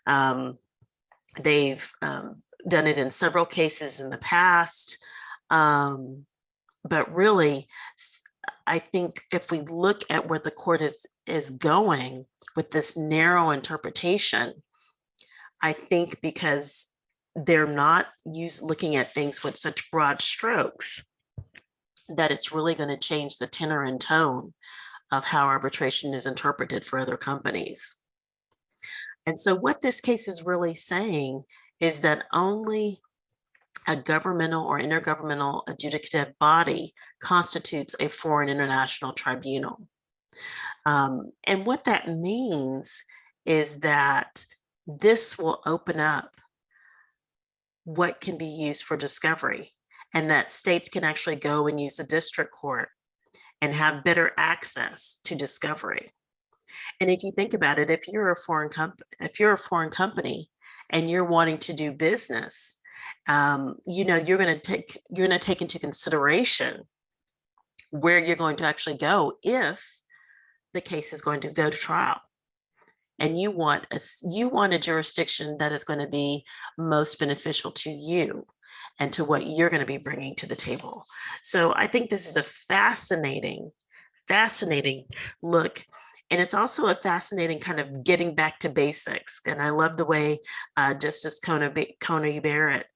Um, they've um, done it in several cases in the past. Um, but really, I think if we look at where the court is, is going with this narrow interpretation, I think because they're not used looking at things with such broad strokes, that it's really going to change the tenor and tone of how arbitration is interpreted for other companies. And so what this case is really saying is that only a governmental or intergovernmental adjudicative body constitutes a foreign international tribunal. Um, and what that means is that this will open up what can be used for discovery and that states can actually go and use a district court and have better access to discovery. And if you think about it, if you're a foreign company, if you're a foreign company and you're wanting to do business, um, you know, you're going to take you're going to take into consideration where you're going to actually go if the case is going to go to trial and you want a you want a jurisdiction that is going to be most beneficial to you and to what you're going to be bringing to the table. So I think this is a fascinating, fascinating look. And it's also a fascinating kind of getting back to basics. And I love the way uh, Justice Coney Barrett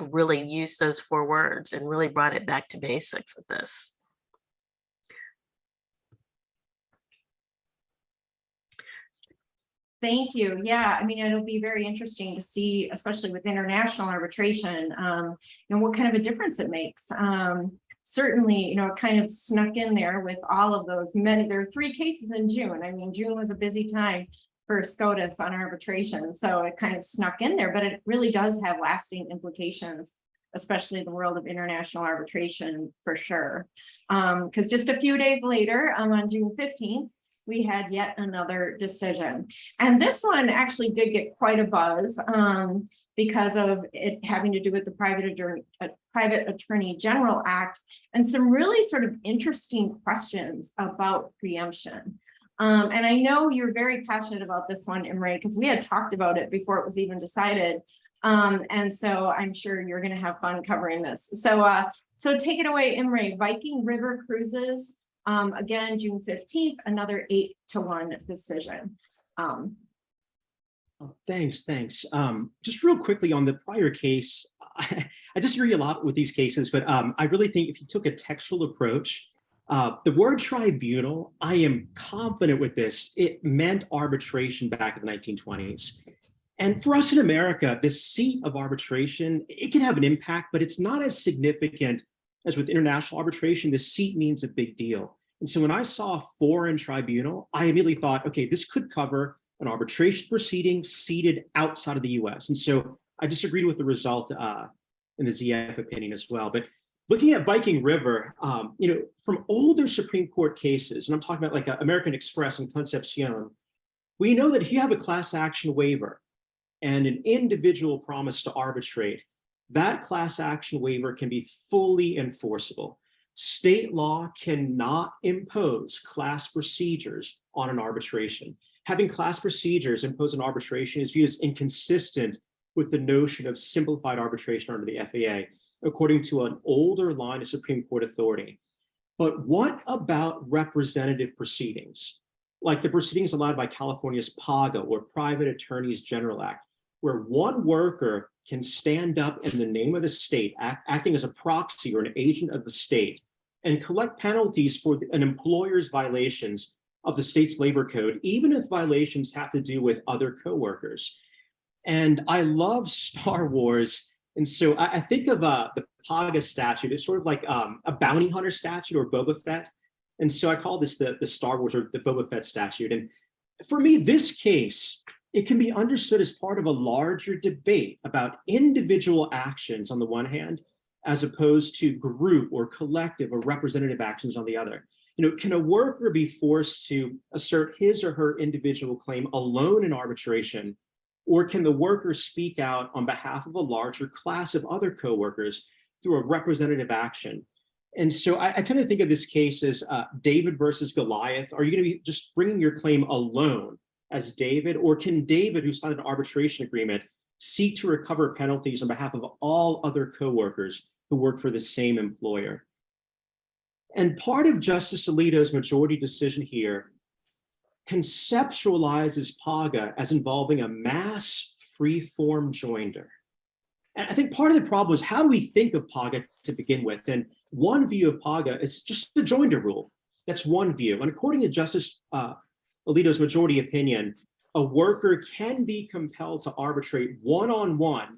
really used those four words and really brought it back to basics with this. Thank you. Yeah, I mean, it'll be very interesting to see, especially with international arbitration, um, know, what kind of a difference it makes. Um, certainly, you know, it kind of snuck in there with all of those many, there are three cases in June. I mean, June was a busy time for SCOTUS on arbitration. So it kind of snuck in there, but it really does have lasting implications, especially the world of international arbitration for sure. Because um, just a few days later, um, on June 15th, we had yet another decision. And this one actually did get quite a buzz um, because of it having to do with the Private Attorney, uh, Private Attorney General Act and some really sort of interesting questions about preemption. Um, and I know you're very passionate about this one, Imre, because we had talked about it before it was even decided. Um, and so I'm sure you're going to have fun covering this. So, uh, so take it away, Imre. Viking River Cruises um, again, June 15th, another eight to one decision. Um, oh, thanks, thanks. Um, just real quickly on the prior case, I, I disagree a lot with these cases, but um, I really think if you took a textual approach, uh, the word tribunal, I am confident with this, it meant arbitration back in the 1920s. And for us in America, the seat of arbitration, it can have an impact, but it's not as significant as with international arbitration, the seat means a big deal. And so when I saw a foreign tribunal, I immediately thought, okay, this could cover an arbitration proceeding seated outside of the US. And so I disagreed with the result uh, in the ZF opinion as well. But looking at Viking River, um, you know, from older Supreme Court cases, and I'm talking about like uh, American Express and Concepcion, we know that if you have a class action waiver and an individual promise to arbitrate, that class action waiver can be fully enforceable. State law cannot impose class procedures on an arbitration. Having class procedures impose an arbitration is viewed as inconsistent with the notion of simplified arbitration under the FAA, according to an older line of Supreme Court authority. But what about representative proceedings? Like the proceedings allowed by California's PAGA or Private Attorneys General Act, where one worker can stand up in the name of the state, act, acting as a proxy or an agent of the state, and collect penalties for the- an employer's violations of the state's labor code, even if violations have to do with other coworkers. And I love Star Wars. And so I, I think of uh, the Paga statute. It's sort of like um, a bounty hunter statute or Boba Fett. And so I call this the, the Star Wars or the Boba Fett statute. And for me, this case, it can be understood as part of a larger debate about individual actions on the one hand, as opposed to group or collective or representative actions on the other. You know, can a worker be forced to assert his or her individual claim alone in arbitration or can the worker speak out on behalf of a larger class of other coworkers through a representative action? And so I, I tend to think of this case as uh, David versus Goliath. Are you going to be just bringing your claim alone as David, or can David, who signed an arbitration agreement, seek to recover penalties on behalf of all other coworkers who work for the same employer? And part of Justice Alito's majority decision here conceptualizes PAGA as involving a mass free-form joinder. And I think part of the problem is how do we think of PAGA to begin with? And one view of PAGA is just the joinder rule. That's one view. And according to Justice uh, Alito's majority opinion, a worker can be compelled to arbitrate one-on-one -on -one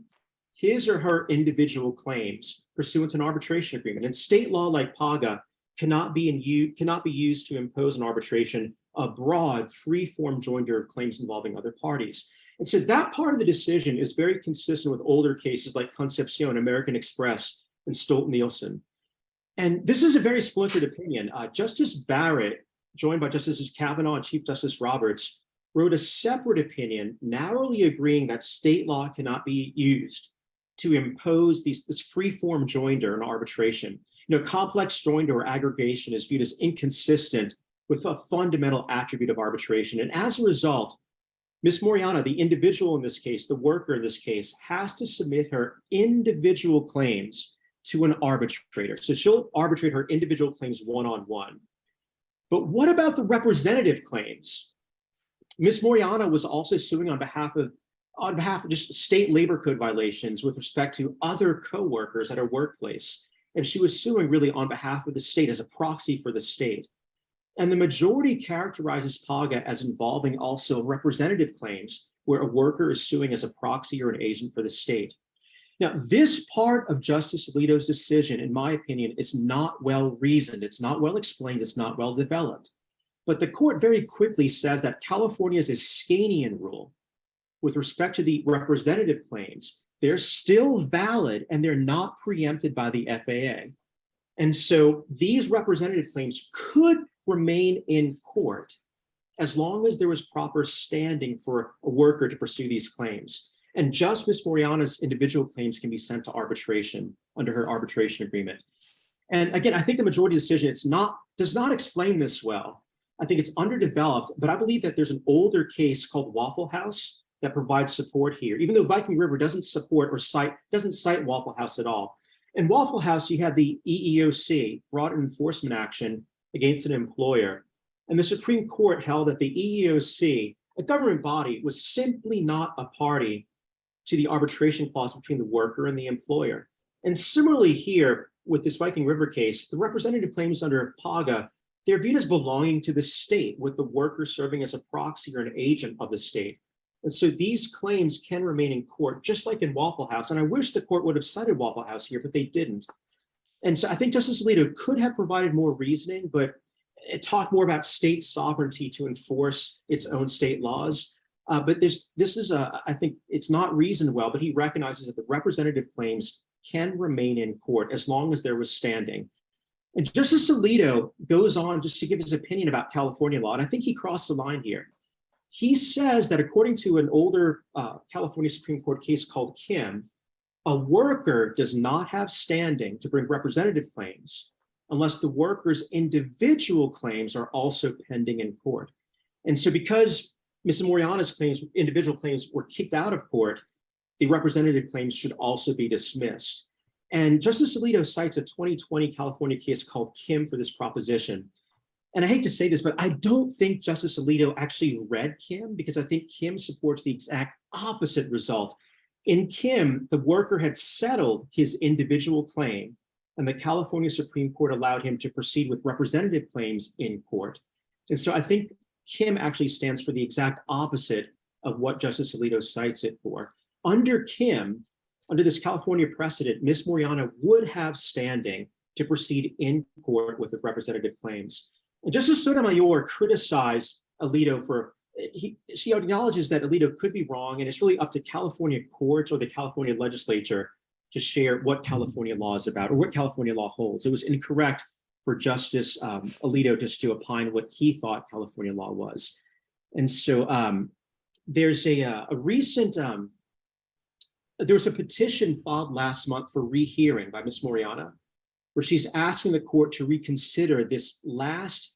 his or her individual claims pursuant to an arbitration agreement. And state law like PAGA cannot be in cannot be used to impose an arbitration a broad free-form joinder of claims involving other parties. And so that part of the decision is very consistent with older cases like Concepcion, American Express, and Stolt-Nielsen. And this is a very splintered opinion. Uh, Justice Barrett, joined by Justices Kavanaugh and Chief Justice Roberts, wrote a separate opinion narrowly agreeing that state law cannot be used to impose these, this free-form joinder in arbitration. You know, complex joinder or aggregation is viewed as inconsistent with a fundamental attribute of arbitration. And as a result, Ms. Moriana, the individual in this case, the worker in this case, has to submit her individual claims to an arbitrator. So she'll arbitrate her individual claims one-on-one. -on -one. But what about the representative claims? Ms. Moriana was also suing on behalf of on behalf of just state labor code violations with respect to other co-workers at her workplace. And she was suing really on behalf of the state as a proxy for the state. And the majority characterizes PAGA as involving also representative claims where a worker is suing as a proxy or an agent for the state. Now, this part of Justice Alito's decision, in my opinion, is not well reasoned. It's not well explained. It's not well developed. But the court very quickly says that California's Iskanian rule with respect to the representative claims, they're still valid and they're not preempted by the FAA. And so these representative claims could remain in court as long as there was proper standing for a worker to pursue these claims. And just Ms. Moriana's individual claims can be sent to arbitration under her arbitration agreement. And again, I think the majority decision it's not does not explain this well. I think it's underdeveloped, but I believe that there's an older case called Waffle House that provides support here, even though Viking River doesn't support or cite, doesn't cite Waffle House at all. In Waffle House, you had the EEOC brought an enforcement action against an employer. And the Supreme Court held that the EEOC, a government body, was simply not a party to the arbitration clause between the worker and the employer. And similarly here, with this Viking River case, the representative claims under PAGA, they're viewed as belonging to the state, with the worker serving as a proxy or an agent of the state. And so these claims can remain in court, just like in Waffle House. And I wish the court would have cited Waffle House here, but they didn't. And so I think Justice Alito could have provided more reasoning, but it talked more about state sovereignty to enforce its own state laws. Uh, but this, this is a, I think it's not reasoned well, but he recognizes that the representative claims can remain in court as long as there was standing. And Justice Alito goes on just to give his opinion about California law, and I think he crossed the line here. He says that according to an older uh, California Supreme Court case called Kim, a worker does not have standing to bring representative claims unless the worker's individual claims are also pending in court. And so because Ms. Moriana's claims, individual claims were kicked out of court, the representative claims should also be dismissed. And Justice Alito cites a 2020 California case called Kim for this proposition. And I hate to say this, but I don't think Justice Alito actually read Kim because I think Kim supports the exact opposite result. In Kim, the worker had settled his individual claim and the California Supreme Court allowed him to proceed with representative claims in court. And so I think Kim actually stands for the exact opposite of what Justice Alito cites it for. Under Kim, under this California precedent, Ms. Moriana would have standing to proceed in court with the representative claims. And Justice Sotomayor criticized Alito for, he, she acknowledges that Alito could be wrong, and it's really up to California courts or the California legislature to share what California law is about or what California law holds. It was incorrect for Justice um, Alito just to opine what he thought California law was. And so um, there's a, uh, a recent, um, there was a petition filed last month for rehearing by Ms. Moriana, where she's asking the court to reconsider this last,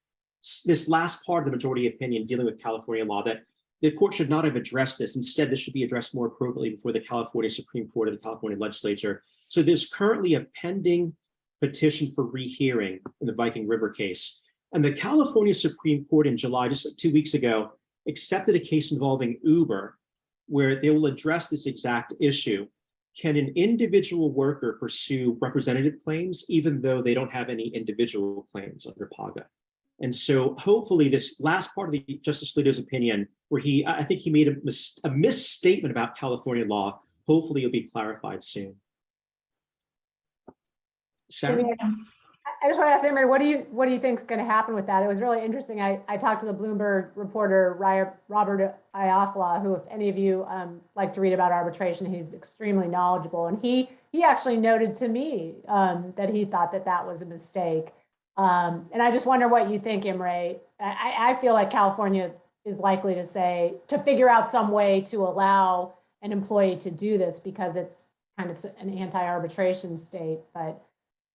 this last part of the majority opinion dealing with California law that the court should not have addressed this. Instead, this should be addressed more appropriately before the California Supreme Court or the California legislature. So there's currently a pending petition for rehearing in the Viking River case. And the California Supreme Court in July, just two weeks ago, accepted a case involving Uber, where they will address this exact issue. Can an individual worker pursue representative claims, even though they don't have any individual claims under PAGA? And so hopefully this last part of the Justice Alito's opinion, where he, I think he made a, mis a misstatement about California law, hopefully it'll be clarified soon. I just want to ask Imre, what do you, what do you think is going to happen with that? It was really interesting. I, I talked to the Bloomberg reporter, Robert Iafolla, who if any of you um, like to read about arbitration, he's extremely knowledgeable. And he, he actually noted to me um, that he thought that that was a mistake. Um, and I just wonder what you think, Imre. I, I feel like California is likely to say, to figure out some way to allow an employee to do this because it's kind of an anti-arbitration state, but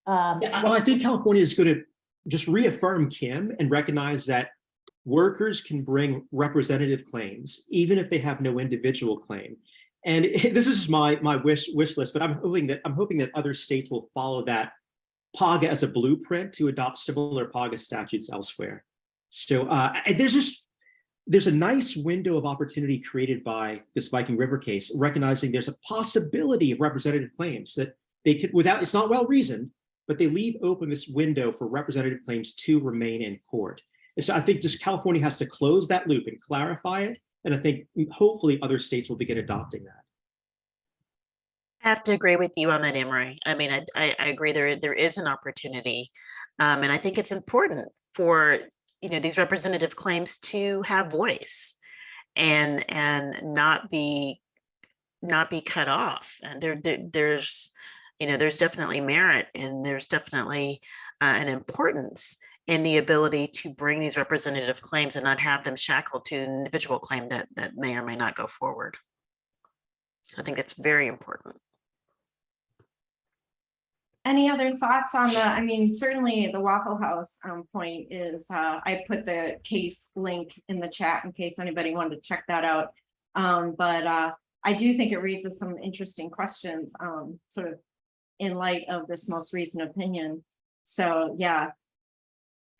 um, Yeah, well, I think California is going to just reaffirm Kim and recognize that workers can bring representative claims, even if they have no individual claim. And it- this is my my wish wish list, but I'm hoping that I'm hoping that other states will follow that PAGA as a blueprint to adopt similar PAGA statutes elsewhere. So uh, there's just there's a nice window of opportunity created by this Viking River case, recognizing there's a possibility of representative claims that they could without it's not well reasoned, but they leave open this window for representative claims to remain in court. And so I think just California has to close that loop and clarify it. And I think hopefully other states will begin adopting that. I have to agree with you on that, Imre. I mean, I, I, I agree there, there is an opportunity. Um, and I think it's important for, you know, these representative claims to have voice and, and not be, not be cut off. And there, there there's, you know, there's definitely merit and there's definitely uh, an importance in the ability to bring these representative claims and not have them shackled to an individual claim that, that may or may not go forward. I think it's very important. Any other thoughts on the, I mean, certainly the Waffle House um point is, uh, I put the case link in the chat in case anybody wanted to check that out. Um, but uh, I do think it raises some interesting questions, um, sort of in light of this most recent opinion. So, yeah.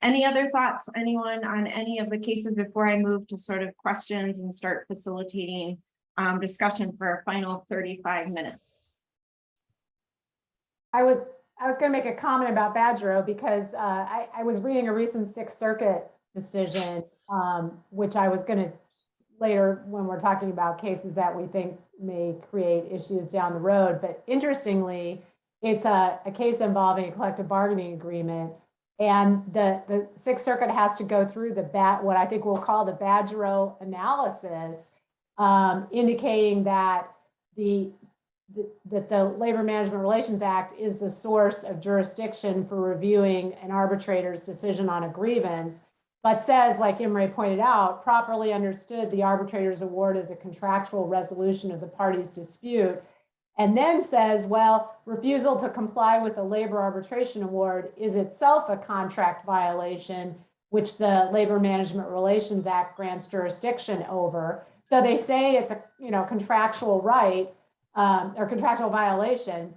Any other thoughts, anyone on any of the cases before I move to sort of questions and start facilitating um discussion for a final thirty-five minutes? I was, I was gonna make a comment about Badgerow because uh, I, I was reading a recent Sixth Circuit decision, um, which I was gonna later, when we're talking about cases that we think may create issues down the road, but interestingly, it's a, a case involving a collective bargaining agreement And the, the Sixth Circuit has to go through the bat, what I think we'll call the Badgerow analysis, um, indicating that the, the- that the Labor Management Relations Act is the source of jurisdiction for reviewing an arbitrator's decision on a grievance, but says, like Imre pointed out, properly understood, the arbitrator's award is a contractual resolution of the party's dispute. And then says, well, refusal to comply with the labor arbitration award is itself a contract violation, which the Labor Management Relations Act grants jurisdiction over. So they say it's a, you know, contractual right, um, or contractual violation,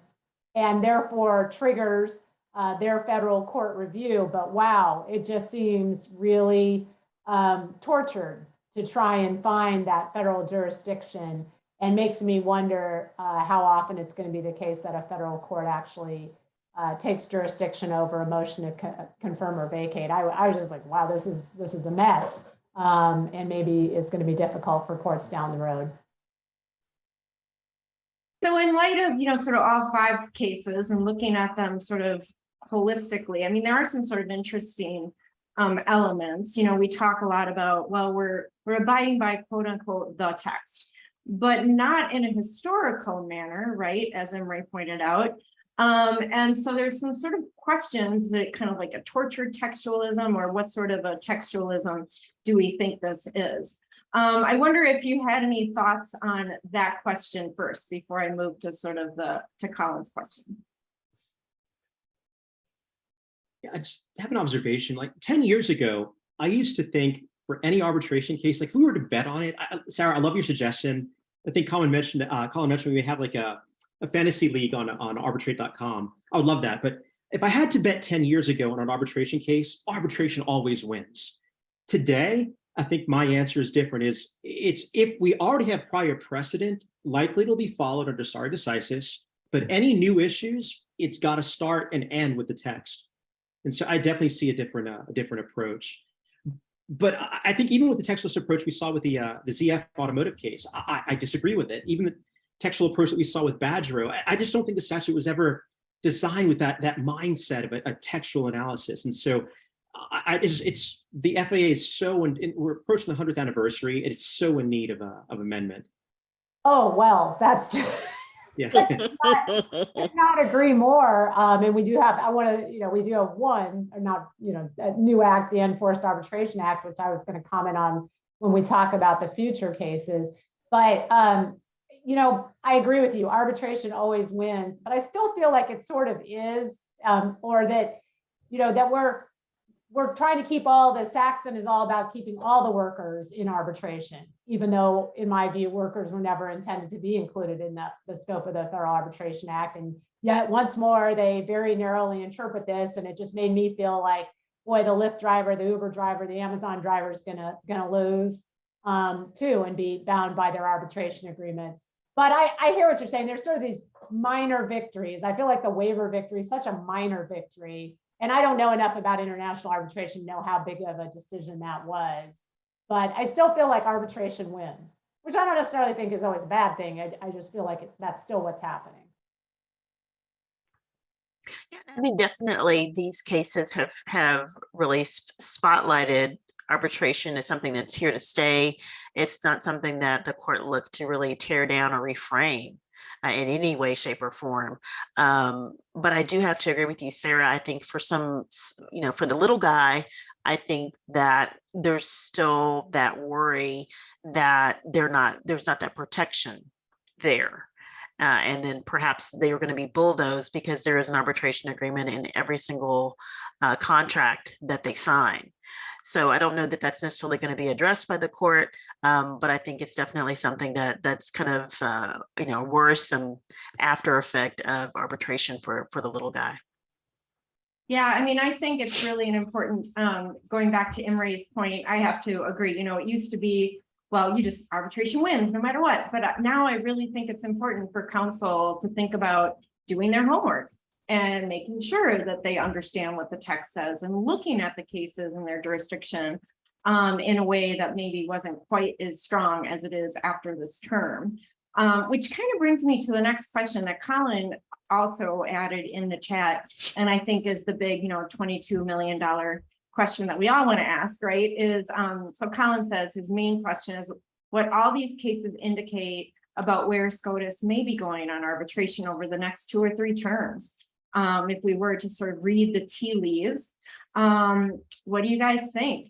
and therefore triggers uh, their federal court review. But wow, it just seems really um, tortured to try and find that federal jurisdiction and makes me wonder uh, how often it's going to be the case that a federal court actually uh, takes jurisdiction over a motion to co- confirm or vacate. I, I was just like, wow, this is this is a mess, um, and maybe it's going to be difficult for courts down the road. So in light of, you know, sort of all five cases and looking at them sort of holistically, I mean, there are some sort of interesting um, elements, you know, we talk a lot about, well, we're, we're abiding by quote unquote, the text, but not in a historical manner, right? As Imre pointed out. Um, and so there's some sort of questions that kind of like a tortured textualism or what sort of a textualism do we think this is? Um, I wonder if you had any thoughts on that question first before I move to sort of the, to Colin's question. Yeah, I just have an observation. Like 10 years ago, I used to think for any arbitration case, like if we were to bet on it, I, Sarah, I love your suggestion. I think Colin mentioned, uh, Colin mentioned we have like a, a fantasy league on, on arbitrate.com. I would love that. But if I had to bet 10 years ago on an arbitration case, arbitration always wins. Today, I think my answer is different is it's if we already have prior precedent, likely it'll be followed under stare decisis, but any new issues, it's got to start and end with the text. And so I definitely see a different, uh, a different approach. But I, think even with the textualist approach we saw with the uh, the ZF automotive case, I, I disagree with it. Even the textual approach that we saw with Badgerow, I, I just don't think the statute was ever designed with that that mindset of a, a textual analysis. And so I, it's, it's the FAA is so, and we're approaching the 100th anniversary, it's so in need of a of amendment. Oh, well, that's just, Yeah. could not agree more. Um, and we do have, I want to, you know, we do have one, or not, you know, a new act, the Enforced Arbitration Act, which I was going to comment on when we talk about the future cases. But, um, you know, I agree with you. Arbitration always wins, but I still feel like it sort of is, um, or that, you know, that we're, we're trying to keep all the Saxon is all about keeping all the workers in arbitration, even though in my view, workers were never intended to be included in the, the scope of the Federal Arbitration Act. And yet once more, they very narrowly interpret this. And it just made me feel like, boy, the Lyft driver, the Uber driver, the Amazon driver is gonna, gonna lose um, too and be bound by their arbitration agreements. But I, I hear what you're saying. There's sort of these minor victories. I feel like the waiver victory is such a minor victory and I don't know enough about international arbitration, to know how big of a decision that was. But I still feel like arbitration wins, which I don't necessarily think is always a bad thing. I, I just feel like it- that's still what's happening. Yeah, I mean, definitely, these cases have, have really spotlighted arbitration is something that's here to stay. It's not something that the court looked to really tear down or reframe uh, in any way, shape or form. Um, but I do have to agree with you, Sarah. I think for some, you know, for the little guy, I think that there's still that worry that they're not, there's not that protection there. Uh, and then perhaps they are going to be bulldozed because there is an arbitration agreement in every single uh, contract that they sign. So I don't know that that's necessarily going to be addressed by the court, um, but I think it's definitely something that that's kind of uh, you know worrisome after effect of arbitration for for the little guy. Yeah, I mean, I think it's really an important, um, going back to Imre's point, I have to agree, you know, it used to be, well, you just arbitration wins no matter what, but uh, now I really think it's important for counsel to think about doing their homework and making sure that they understand what the text says and looking at the cases in their jurisdiction um, in a way that maybe wasn't quite as strong as it is after this term. Um, which kind of brings me to the next question that Colin also added in the chat, and I think is the big, you know, twenty-two million dollar question that we all want to ask, right, is, um, so Colin says his main question is what all these cases indicate about where SCOTUS may be going on arbitration over the next two or three terms. Um, if we were to sort of read the tea leaves, um, what do you guys think?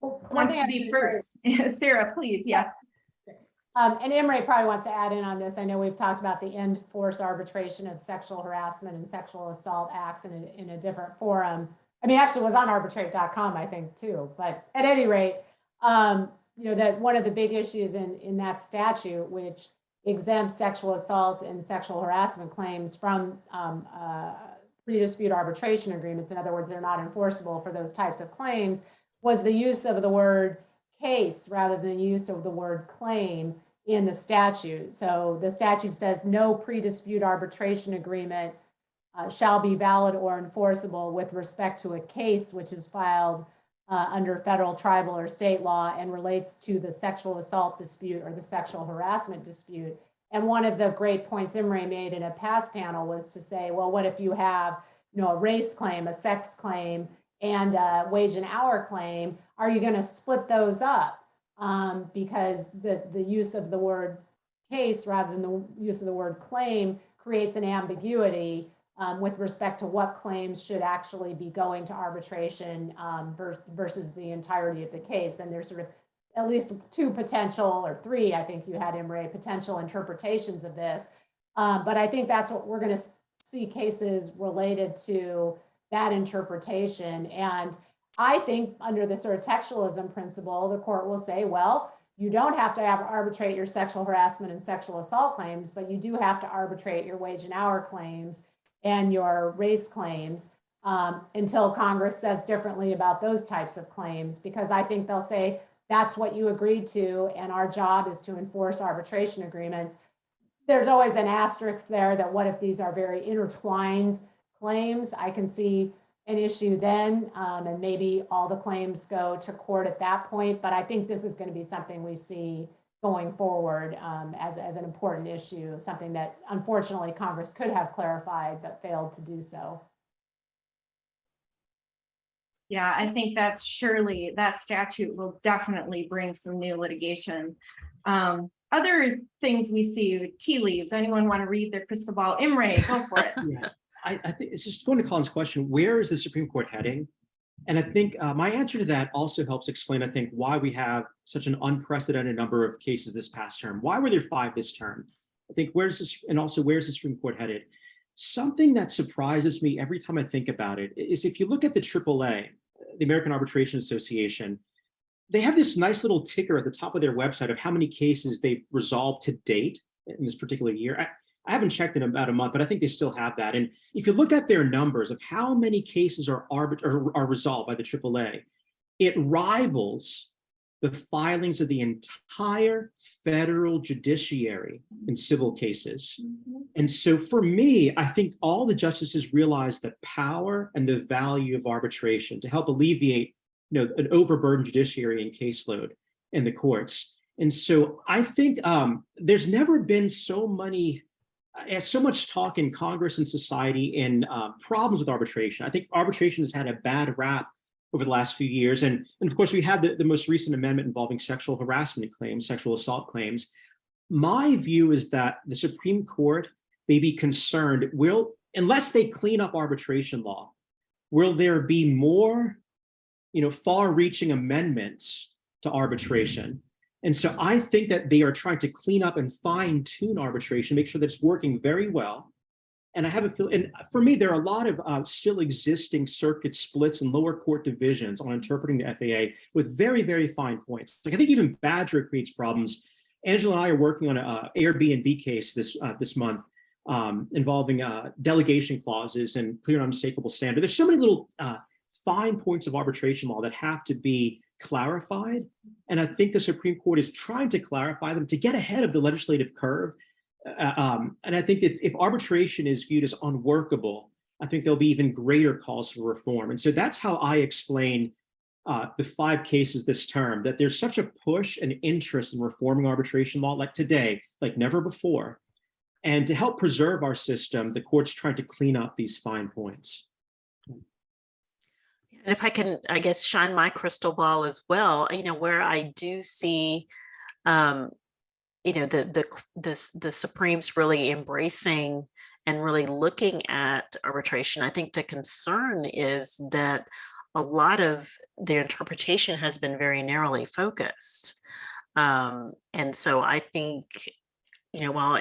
One Wants to be first? Sarah, please, yeah. Um, and Imre probably wants to add in on this. I know we've talked about the end force arbitration of sexual harassment and sexual assault acts in a, in a different forum. I mean, actually it was on arbitrate.com, I think, too. But at any rate, um, you know, that one of the big issues in, in that statute, which exempts sexual assault and sexual harassment claims from, um, uh, pre-dispute arbitration agreements. In other words, they're not enforceable for those types of claims, was the use of the word case rather than use of the word claim in the statute. So the statute says no pre-dispute arbitration agreement uh, shall be valid or enforceable with respect to a case which is filed uh, under federal, tribal, or state law and relates to the sexual assault dispute or the sexual harassment dispute. And one of the great points Imre made in a past panel was to say, well, what if you have, you know, a race claim, a sex claim, and a wage and hour claim? Are you going to split those up? Um, because the, the use of the word case rather than the use of the word claim creates an ambiguity um, with respect to what claims should actually be going to arbitration um, versus the entirety of the case. And there's sort of at least two potential or three, I think you had Imre, potential interpretations of this. Um, but I think that's what we're going to see cases related to that interpretation. And I think under the sort of textualism principle, the court will say, well, you don't have to have arbitrate your sexual harassment and sexual assault claims, but you do have to arbitrate your wage and hour claims and your race claims um, until Congress says differently about those types of claims, because I think they'll say that's what you agreed to, and our job is to enforce arbitration agreements. There's always an asterisk there that what if these are very intertwined claims? I can see an issue then, um, and maybe all the claims go to court at that point. But I think this is going to be something we see going forward um, as, as an important issue, something that unfortunately Congress could have clarified but failed to do so. Yeah, I think that's surely, that statute will definitely bring some new litigation. Um, other things we see, tea leaves, anyone want to read their crystal ball? Imre, go for it. Yeah, I, I think it's just going to Colin's question, where is the Supreme Court heading? And I think uh, my answer to that also helps explain, I think, why we have such an unprecedented number of cases this past term. Why were there five this term? I think where's this, and also where's the Supreme Court headed? Something that surprises me every time I think about it is if you look at the AAA, the American Arbitration Association, they have this nice little ticker at the top of their website of how many cases they've resolved to date in this particular year. I, haven't checked in about a month, but I think they still have that. And if you look at their numbers of how many cases are, arbit are, are resolved by the AAA, it rivals the filings of the entire federal judiciary in civil cases. And so for me, I think all the justices realize the power and the value of arbitration to help alleviate you know, an overburdened judiciary and caseload in the courts. And so I think um, there's never been so many, uh, so much talk in Congress and society in um, problems with arbitration. I think arbitration has had a bad rap over the last few years. And, and of course, we have the, the most recent amendment involving sexual harassment claims, sexual assault claims. My view is that the Supreme Court may be concerned, will, unless they clean up arbitration law, will there be more you know, far-reaching amendments to arbitration. And so I think that they are trying to clean up and fine tune arbitration, make sure that it's working very well. And I have a feel, and for me, there are a lot of uh, still existing circuit splits and lower court divisions on interpreting the FAA with very, very fine points. Like I think even Badgerow creates problems. Angela and I are working on an Airbnb case this uh, this month um, involving uh, delegation clauses and clear and unmistakable standard. There's so many little uh, fine points of arbitration law that have to be clarified. And I think the Supreme Court is trying to clarify them to get ahead of the legislative curve. Uh, um, and I think that if arbitration is viewed as unworkable, I think there'll be even greater calls for reform. And so that's how I explain uh, the five cases this term, that there's such a push and interest in reforming arbitration law like today, like never before. And to help preserve our system, the courts trying to clean up these fine points. And if I can, I guess, shine my crystal ball as well, you know, where I do see, um, you know, the, the, the, the Supremes really embracing and really looking at arbitration. I think the concern is that a lot of their interpretation has been very narrowly focused. Um, and so I think, you know, while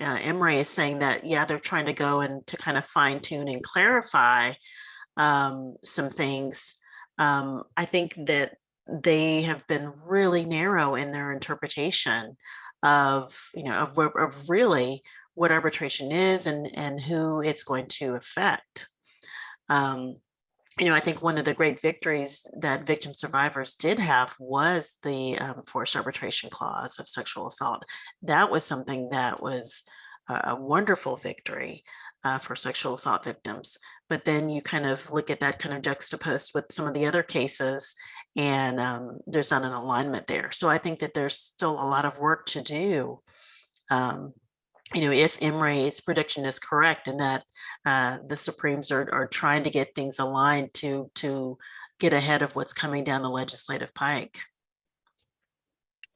uh, Imre is saying that, yeah, they're trying to go and to kind of fine tune and clarify um, some things. Um, I think that they have been really narrow in their interpretation of, you know, of, of really what arbitration is and, and who it's going to affect. Um, you know, I think one of the great victories that victim survivors did have was the um, forced arbitration clause of sexual assault. That was something that was a, wonderful victory uh, for sexual assault victims. But then you kind of look at that kind of juxtaposed with some of the other cases and um, there's not an alignment there. So I think that there's still a lot of work to do. Um, you know, if Imre's prediction is correct and that uh, the Supremes are, are trying to get things aligned to, to get ahead of what's coming down the legislative pike.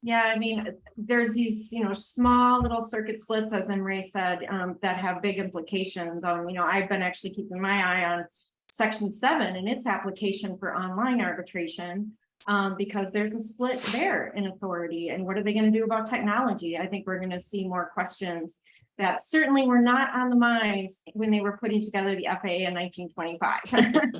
Yeah, I mean, there's these, you know, small little circuit splits, as Ray said, um, that have big implications. Um, you know, I've been actually keeping my eye on section seven and its application for online arbitration. Um, because there's a split there in authority and what are they gonna do about technology? I think we're gonna see more questions that certainly were not on the minds when they were putting together the FAA in nineteen twenty-five.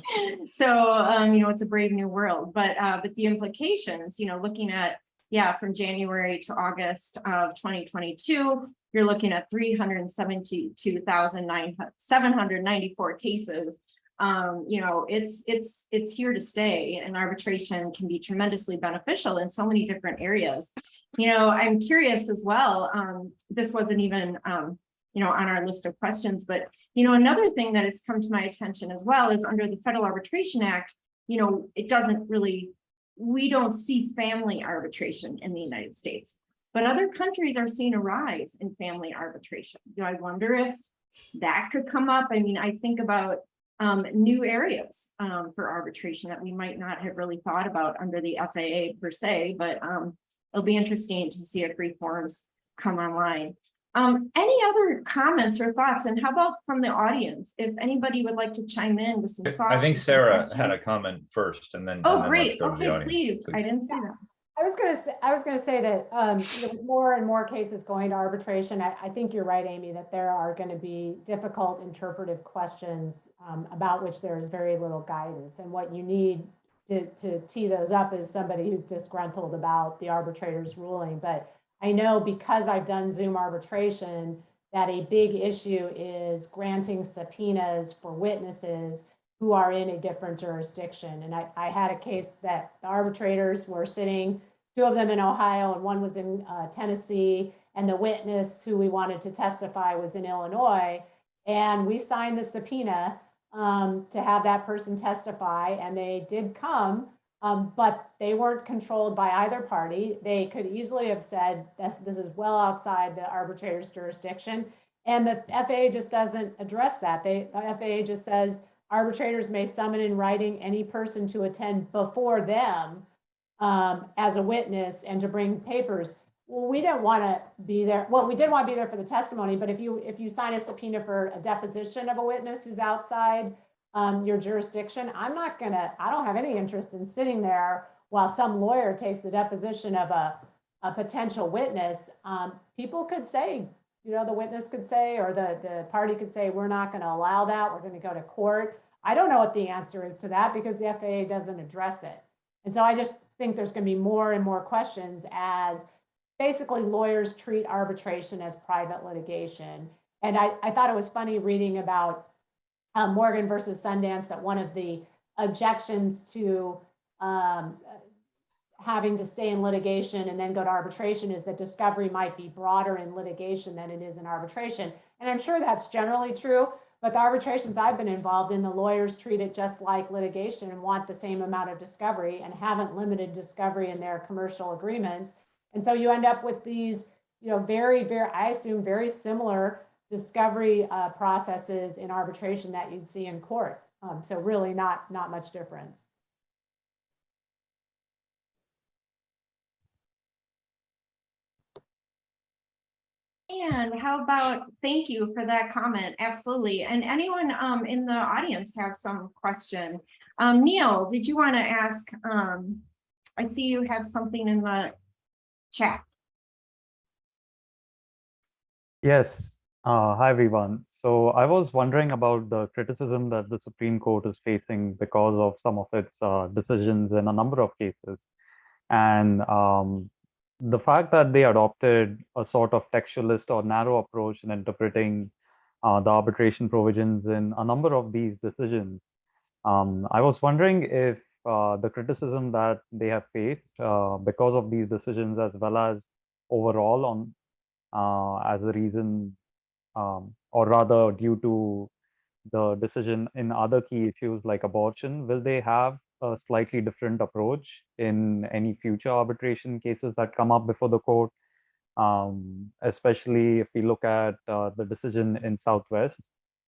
So, um, you know, it's a brave new world, but, uh, but the implications, you know, looking at yeah, from January to August of twenty twenty-two, you're looking at three hundred and seventy-two thousand nine, seven hundred ninety-four cases. Um, you know, it's, it's, it's here to stay and arbitration can be tremendously beneficial in so many different areas. You know, I'm curious as well, um, this wasn't even, um, you know, on our list of questions, but, you know, another thing that has come to my attention as well is under the Federal Arbitration Act, you know, it doesn't really we don't see family arbitration in the United States, but other countries are seeing a rise in family arbitration. Do I wonder if that could come up? I mean, I think about um, new areas um, for arbitration that we might not have really thought about under the FAA per se, but um, it'll be interesting to see if reforms come online. Um, any other comments or thoughts? And how about from the audience? If anybody would like to chime in with some thoughts. I think Sarah had a comment first and then. and Oh, then let's great. go to the Okay, please. audience, I didn't see that. I was gonna say, I was gonna say that, um, you know, more and more cases going to arbitration, I, I think you're right, Amy, that there are gonna be difficult interpretive questions, um, about which there is very little guidance. And what you need to, to tee those up is somebody who's disgruntled about the arbitrator's ruling. But I know because I've done Zoom arbitration, that a big issue is granting subpoenas for witnesses who are in a different jurisdiction. And I, I had a case that the arbitrators were sitting, two of them in Ohio and one was in uh, Tennessee. And the witness who we wanted to testify was in Illinois. And we signed the subpoena um, to have that person testify and they did come. Um, but they weren't controlled by either party. They could easily have said this, this is well outside the arbitrator's jurisdiction. And the FAA just doesn't address that. They, the FAA just says arbitrators may summon in writing any person to attend before them um, as a witness and to bring papers. Well, we didn't want to be there. Well, we did want to be there for the testimony, but if you, if you sign a subpoena for a deposition of a witness who's outside um, your jurisdiction, I'm not gonna, I don't have any interest in sitting there while some lawyer takes the deposition of a, a potential witness. Um, people could say, you know, the witness could say, or the, the party could say, we're not gonna allow that, we're gonna go to court. I don't know what the answer is to that because the FAA doesn't address it. And so I just think there's gonna be more and more questions as basically lawyers treat arbitration as private litigation. And I, I thought it was funny reading about uh, Morgan versus Sundance, that one of the objections to um, having to stay in litigation and then go to arbitration is that discovery might be broader in litigation than it is in arbitration. And I'm sure that's generally true, but the arbitrations I've been involved in, the lawyers treat it just like litigation and want the same amount of discovery and haven't limited discovery in their commercial agreements. And so you end up with these, you know, very, very, I assume very similar discovery uh, processes in arbitration that you'd see in court. Um, So really not, not much difference. And how about, thank you for that comment, absolutely. And anyone um in the audience have some question? Um, Neil, did you want to ask, um, I see you have something in the chat. Yes. Uh, hi, everyone. So I was wondering about the criticism that the Supreme Court is facing because of some of its uh, decisions in a number of cases. And um, the fact that they adopted a sort of textualist or narrow approach in interpreting uh, the arbitration provisions in a number of these decisions. Um, I was wondering if uh, the criticism that they have faced uh, because of these decisions, as well as overall on uh, as a reason, um, or rather due to the decision in other key issues like abortion, will they have a slightly different approach in any future arbitration cases that come up before the court? Um, especially if we look at uh, the decision in Southwest,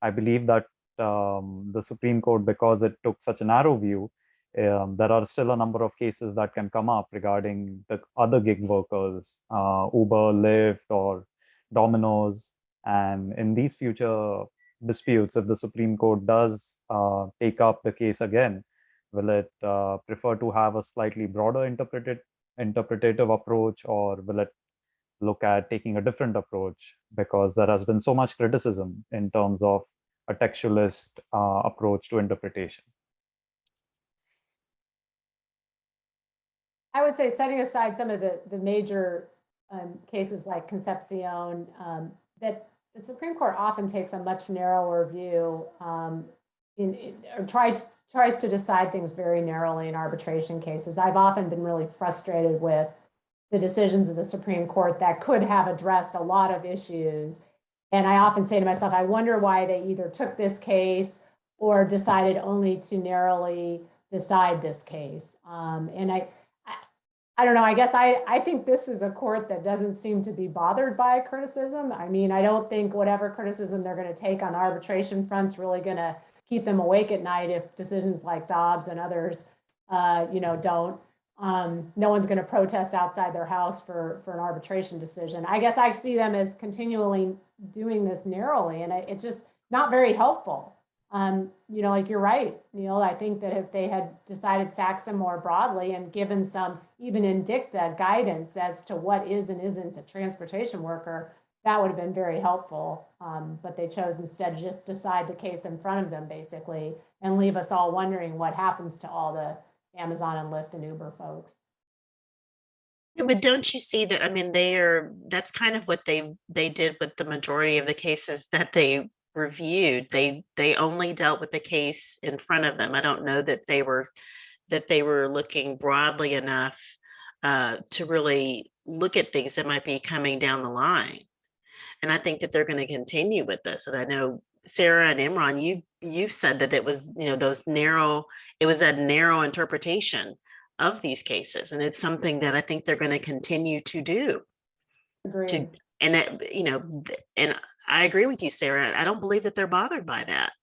I believe that um, the Supreme Court, because it took such a narrow view, um, there are still a number of cases that can come up regarding the other gig workers, uh, Uber, Lyft, or Domino's. And in these future disputes, if the Supreme Court does uh, take up the case again, will it uh, prefer to have a slightly broader interpreted interpretative approach, or will it look at taking a different approach? Because there has been so much criticism in terms of a textualist uh, approach to interpretation. I would say setting aside some of the, the major um, cases like Concepcion, um, that the Supreme Court often takes a much narrower view um, in, in- or tries, tries to decide things very narrowly in arbitration cases. I've often been really frustrated with the decisions of the Supreme Court that could have addressed a lot of issues. And I often say to myself, I wonder why they either took this case or decided only to narrowly decide this case. Um, and I, I, don't know, I guess I, I think this is a court that doesn't seem to be bothered by criticism. I mean, I don't think whatever criticism they're gonna take on arbitration front's really gonna keep them awake at night if decisions like Dobbs and others, uh, you know, don't. Um, no one's gonna protest outside their house for, for an arbitration decision. I guess I see them as continually doing this narrowly and it- it's just not very helpful. Um, you know, like you're right, Neil, I think that if they had decided Saxon more broadly and given some, even in dicta, guidance as to what is and isn't a transportation worker, that would have been very helpful. Um, but they chose instead to just decide the case in front of them, basically, and leave us all wondering what happens to all the Amazon and Lyft and Uber folks. Yeah, But don't you see that, I mean, they are, that's kind of what they, they did with the majority of the cases that they reviewed. They, they only dealt with the case in front of them. I don't know that they were, that they were looking broadly enough uh, to really look at things that might be coming down the line. And I think that they're going to continue with this. And I know Sarah and Imran, you, you've said that it was, you know, those narrow, it was a narrow interpretation of these cases. And it's something that I think they're going to continue to do. Agreed. And that, you know, and I agree with you, Sarah. I don't believe that they're bothered by that.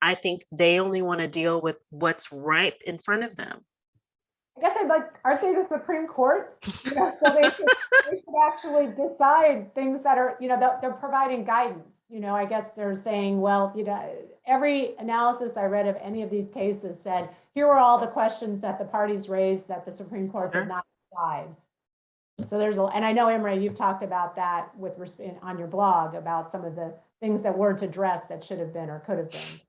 I think they only want to deal with what's right in front of them. I guess I'd like, aren't they the Supreme Court? You know, So they should, they should actually decide things that are, you know, that they're providing guidance. You know, I guess they're saying, well, you know, every analysis I read of any of these cases said, here are all the questions that the parties raised that the Supreme Court did not decide. So there's, a and I know, Imre, you've talked about that with, on your blog, about some of the things that weren't addressed that should have been or could have been.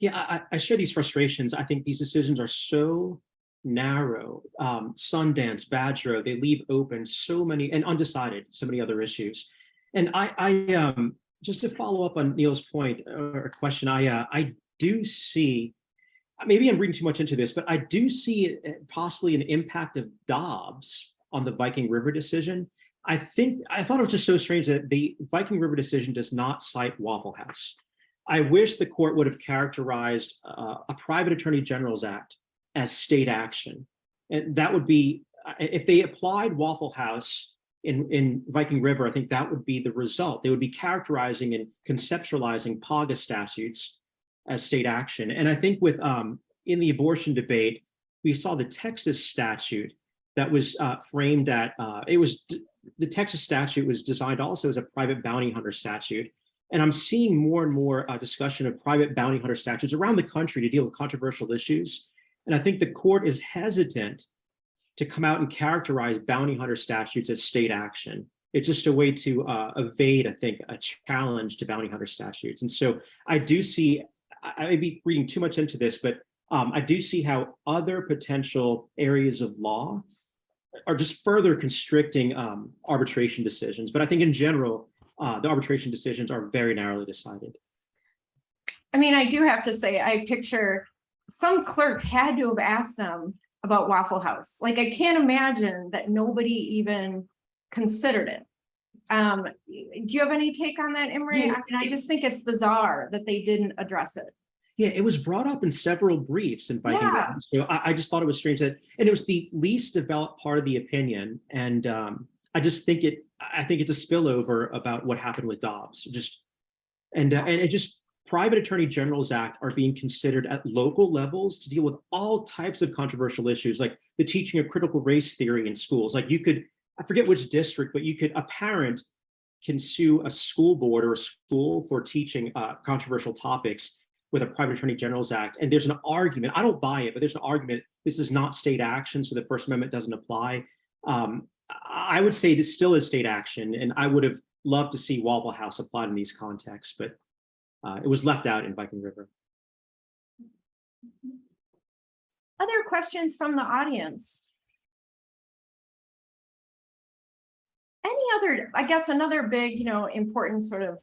Yeah, I, I- share these frustrations. I think these decisions are so narrow. Um, Sundance, Badgerow, they leave open so many and undecided, so many other issues. And I, I, um, just to follow up on Neil's point or question, I, uh, I do see, maybe I'm reading too much into this, but I do see possibly an impact of Dobbs on the Viking River decision. I think, I thought it was just so strange that the Viking River decision does not cite Waffle House. I wish the court would have characterized uh, a private attorney general's act as state action. And that would be, if they applied Waffle House in, in Viking River, I think that would be the result. They would be characterizing and conceptualizing PAGA statutes as state action. And I think with um, in the abortion debate, we saw the Texas statute that was uh, framed at, uh, it was, the Texas statute was designed also as a private bounty hunter statute. And I'm seeing more and more uh, discussion of private bounty hunter statutes around the country to deal with controversial issues. And I think the court is hesitant to come out and characterize bounty hunter statutes as state action. It's just a way to uh, evade, I think, a challenge to bounty hunter statutes. And so I do see, I may be reading too much into this, but um, I do see how other potential areas of law are just further constricting um, arbitration decisions. But I think in general, uh, the arbitration decisions are very narrowly decided. I mean, I do have to say, I picture some clerk had to have asked them about Waffle House. Like, I can't imagine that nobody even considered it. Um, do you have any take on that, Imre? I mean, I just think it's bizarre that they didn't address it. Yeah, it was brought up in several briefs in Viking. Yeah. So I, I just thought it was strange that, and it was the least developed part of the opinion. And um, I just think it, I think it's a spillover about what happened with Dobbs. Just, and, uh, and it just, private attorney generals act are being considered at local levels to deal with all types of controversial issues, like the teaching of critical race theory in schools. Like you could, I forget which district, but you could, a parent can sue a school board or a school for teaching uh, controversial topics with a private attorney generals act. And there's an argument, I don't buy it, but there's an argument, this is not state action, so the First Amendment doesn't apply. Um, I would say this still is state action, and I would have loved to see Waffle House applied in these contexts, but uh, it was left out in Viking River. Other questions from the audience? Any other, I guess another big, you know, important sort of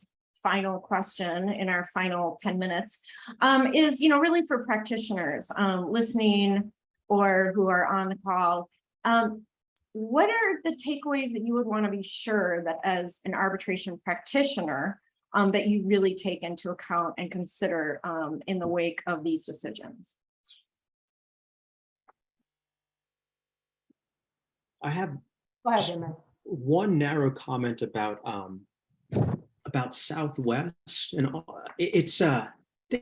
final question in our final ten minutes um, is, you know, really for practitioners um, listening or who are on the call. Um, what are the takeaways that you would want to be sure that as an arbitration practitioner um, that you really take into account and consider um, in the wake of these decisions? I have ahead, one narrow comment about um about Southwest and it's uh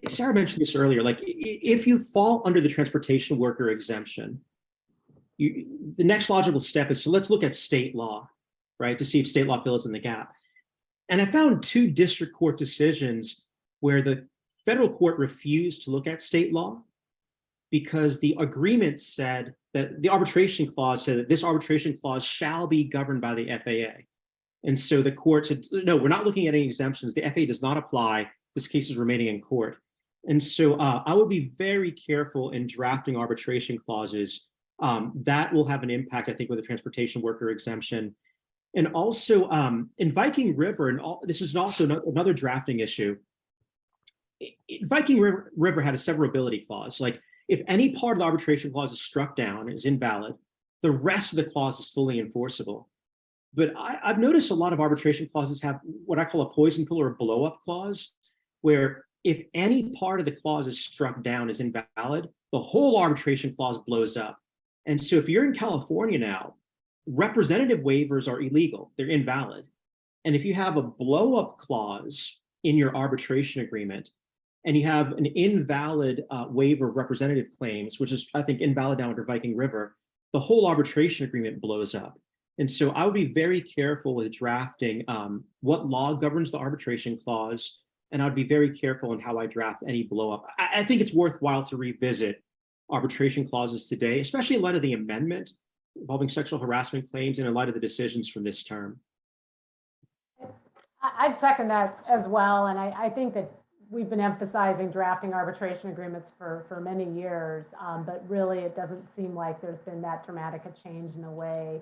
Sarah mentioned this earlier, like if you fall under the transportation worker exemption, you the next logical step is to let's look at state law, right, to see if state law fills in the gap. And I found two district court decisions where the federal court refused to look at state law because the agreement said that the arbitration clause said that this arbitration clause shall be governed by the FAA. And so the court said, no, we're not looking at any exemptions. The FAA does not apply. This case is remaining in court. And so uh, I would be very careful in drafting arbitration clauses. Um, that will have an impact, I think, with the transportation worker exemption. And also um, in Viking River, and all, this is also no- another drafting issue. Viking River, River had a severability clause, like if any part of the arbitration clause is struck down, is invalid, the rest of the clause is fully enforceable. But I, I've noticed a lot of arbitration clauses have what I call a poison pill or a blow up clause, where if any part of the clause is struck down as invalid, the whole arbitration clause blows up. And so if you're in California now, representative waivers are illegal, they're invalid. And if you have a blow up clause in your arbitration agreement, and you have an invalid uh, waiver of representative claims, which is, I think, invalid now under Viking River, the whole arbitration agreement blows up. And so I would be very careful with drafting um, what law governs the arbitration clause, and I'd be very careful in how I draft any blow up. I, I think it's worthwhile to revisit arbitration clauses today, especially in light of the amendment involving sexual harassment claims and in light of the decisions from this term. I'd second that as well, and I, I think that we've been emphasizing drafting arbitration agreements for, for many years, um, but really it doesn't seem like there's been that dramatic a change in the way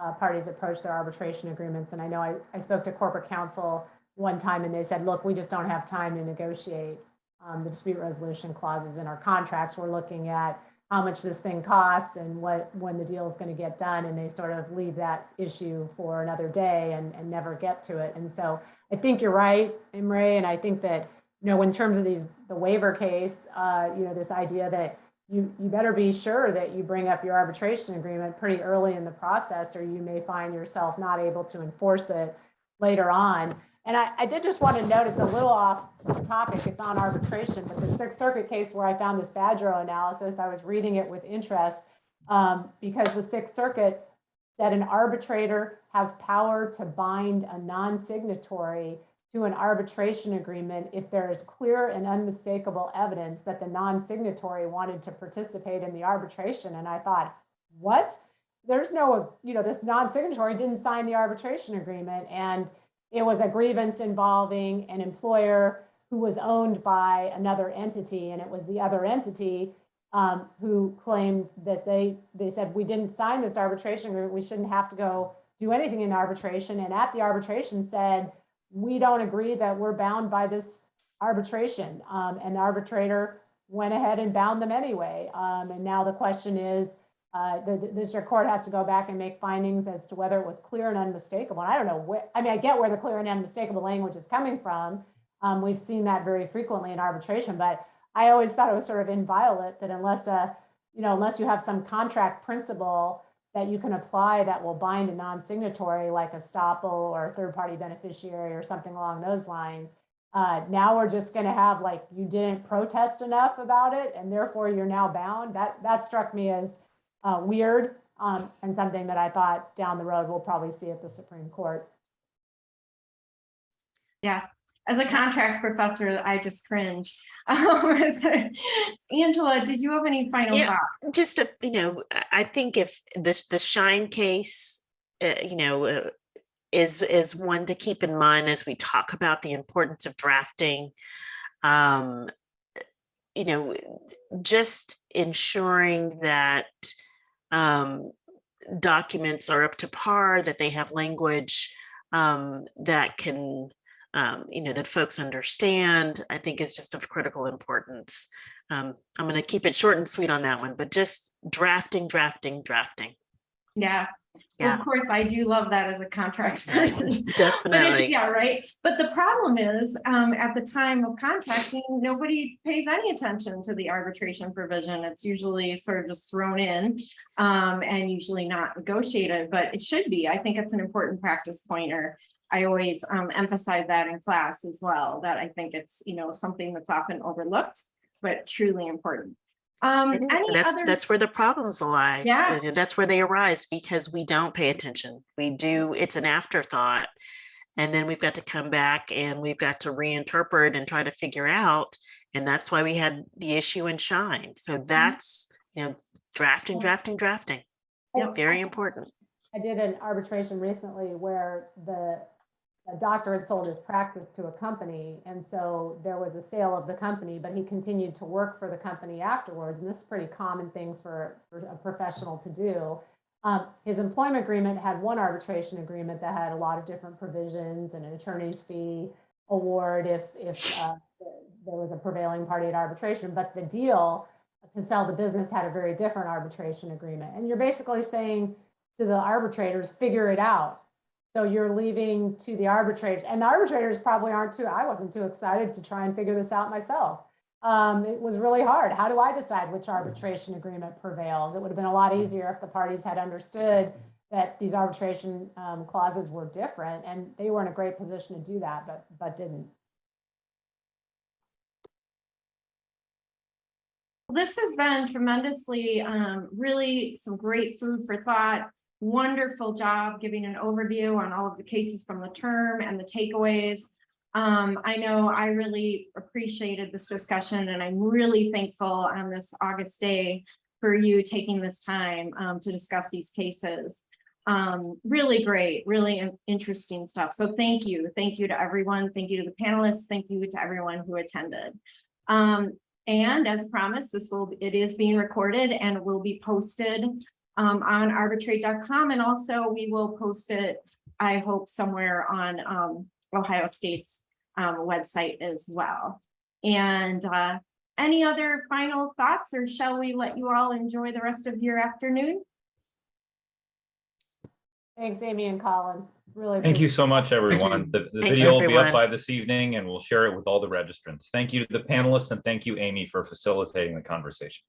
uh, parties approach their arbitration agreements. And I know I, I spoke to corporate counsel one time and they said, look, we just don't have time to negotiate um, the dispute resolution clauses in our contracts. We're looking at how much this thing costs and what, when the deal is going to get done. And they sort of leave that issue for another day and, and never get to it. And so I think you're right, Imre, and I think that, you know, in terms of these, the waiver case, uh, you know, this idea that you, you better be sure that you bring up your arbitration agreement pretty early in the process, or you may find yourself not able to enforce it later on. And I, I did just want to note, it's a little off topic, it's on arbitration, but the Sixth Circuit case where I found this Badgerow analysis, I was reading it with interest um, because the Sixth Circuit said an arbitrator has power to bind a non-signatory to an arbitration agreement if there is clear and unmistakable evidence that the non-signatory wanted to participate in the arbitration. And I thought, what? There's no, you know, this non-signatory didn't sign the arbitration agreement. And it was a grievance involving an employer who was owned by another entity. And it was the other entity um, who claimed that they, they said, we didn't sign this arbitration agreement. We shouldn't have to go do anything in arbitration. And at the arbitration said, we don't agree that we're bound by this arbitration. Um, and the arbitrator went ahead and bound them anyway. Um, and now the question is, uh, the, the district court has to go back and make findings as to whether it was clear and unmistakable. And I don't know where, I mean, I get where the clear and unmistakable language is coming from. Um, we've seen that very frequently in arbitration, but I always thought it was sort of inviolate that unless a, you know, unless you have some contract principle that you can apply that will bind a non-signatory like estoppel or a third-party beneficiary or something along those lines. Uh, now we're just going to have like you didn't protest enough about it and therefore you're now bound. That that struck me as uh, weird um, and something that I thought down the road we'll probably see at the Supreme Court. Yeah, as a contracts professor, I just cringe. Um, so, Angela, did you have any final Yeah. thoughts? just a, you know, I- I think if this, the Shine case, uh, you know, uh, is, is one to keep in mind as we talk about the importance of drafting. Um, you know, just ensuring that um, documents are up to par, that they have language um, that can, um, you know, that folks understand, I think is just of critical importance. Um, I'm going to keep it short and sweet on that one, but just drafting, drafting, drafting. Yeah, Yeah, of course, I do love that as a contracts person. But it- definitely. Yeah, right. But the problem is, um, at the time of contracting, nobody pays any attention to the arbitration provision. It's usually sort of just thrown in. Um, and usually not negotiated, but it should be. I think it's an important practice pointer. I always, um, emphasize that in class as well, that I think it's, you know, something that's often overlooked, but truly important. Um, any and That's, other? that's where the problems lie. Yeah. That's where they arise because we don't pay attention. We do, it's an afterthought. And then we've got to come back and we've got to reinterpret and try to figure out. And that's why we had the issue in Shine. So Mm-hmm. that's, you know, drafting, drafting, drafting. Yeah. Very important. I did an arbitration recently where the a doctor had sold his practice to a company. And so there was a sale of the company, but he continued to work for the company afterwards. And this is a pretty common thing for, for a professional to do. Um, his employment agreement had one arbitration agreement that had a lot of different provisions and an attorney's fee award if, if uh, there was a prevailing party at arbitration. But the deal to sell the business had a very different arbitration agreement. And you're basically saying to the arbitrators, figure it out. So you're leaving to the arbitrators, and the arbitrators probably aren't too, I wasn't too excited to try and figure this out myself. Um, it was really hard. How do I decide which arbitration agreement prevails? It would have been a lot easier if the parties had understood that these arbitration um, clauses were different, and they were in a great position to do that, but, but didn't. This has been tremendously, um, really some great food for thought. Wonderful job giving an overview on all of the cases from the term and the takeaways. Um, I know I really appreciated this discussion and I'm really thankful on this August day for you taking this time, um, to discuss these cases. Um, really great, really interesting stuff. So thank you. Thank you to everyone. Thank you to the panelists. Thank you to everyone who attended. Um, and as promised, this will, it is being recorded and will be posted um, on arbitrate.com. And also we will post it, I hope, somewhere on um, Ohio State's um, website as well. And uh, any other final thoughts or shall we let you all enjoy the rest of your afternoon? Thanks, Amy and Colin. Really. Thank you so much, everyone. The, the Thanks, video will be up by this evening and we'll share it with all the registrants. Thank you to the panelists and thank you, Amy, for facilitating the conversation.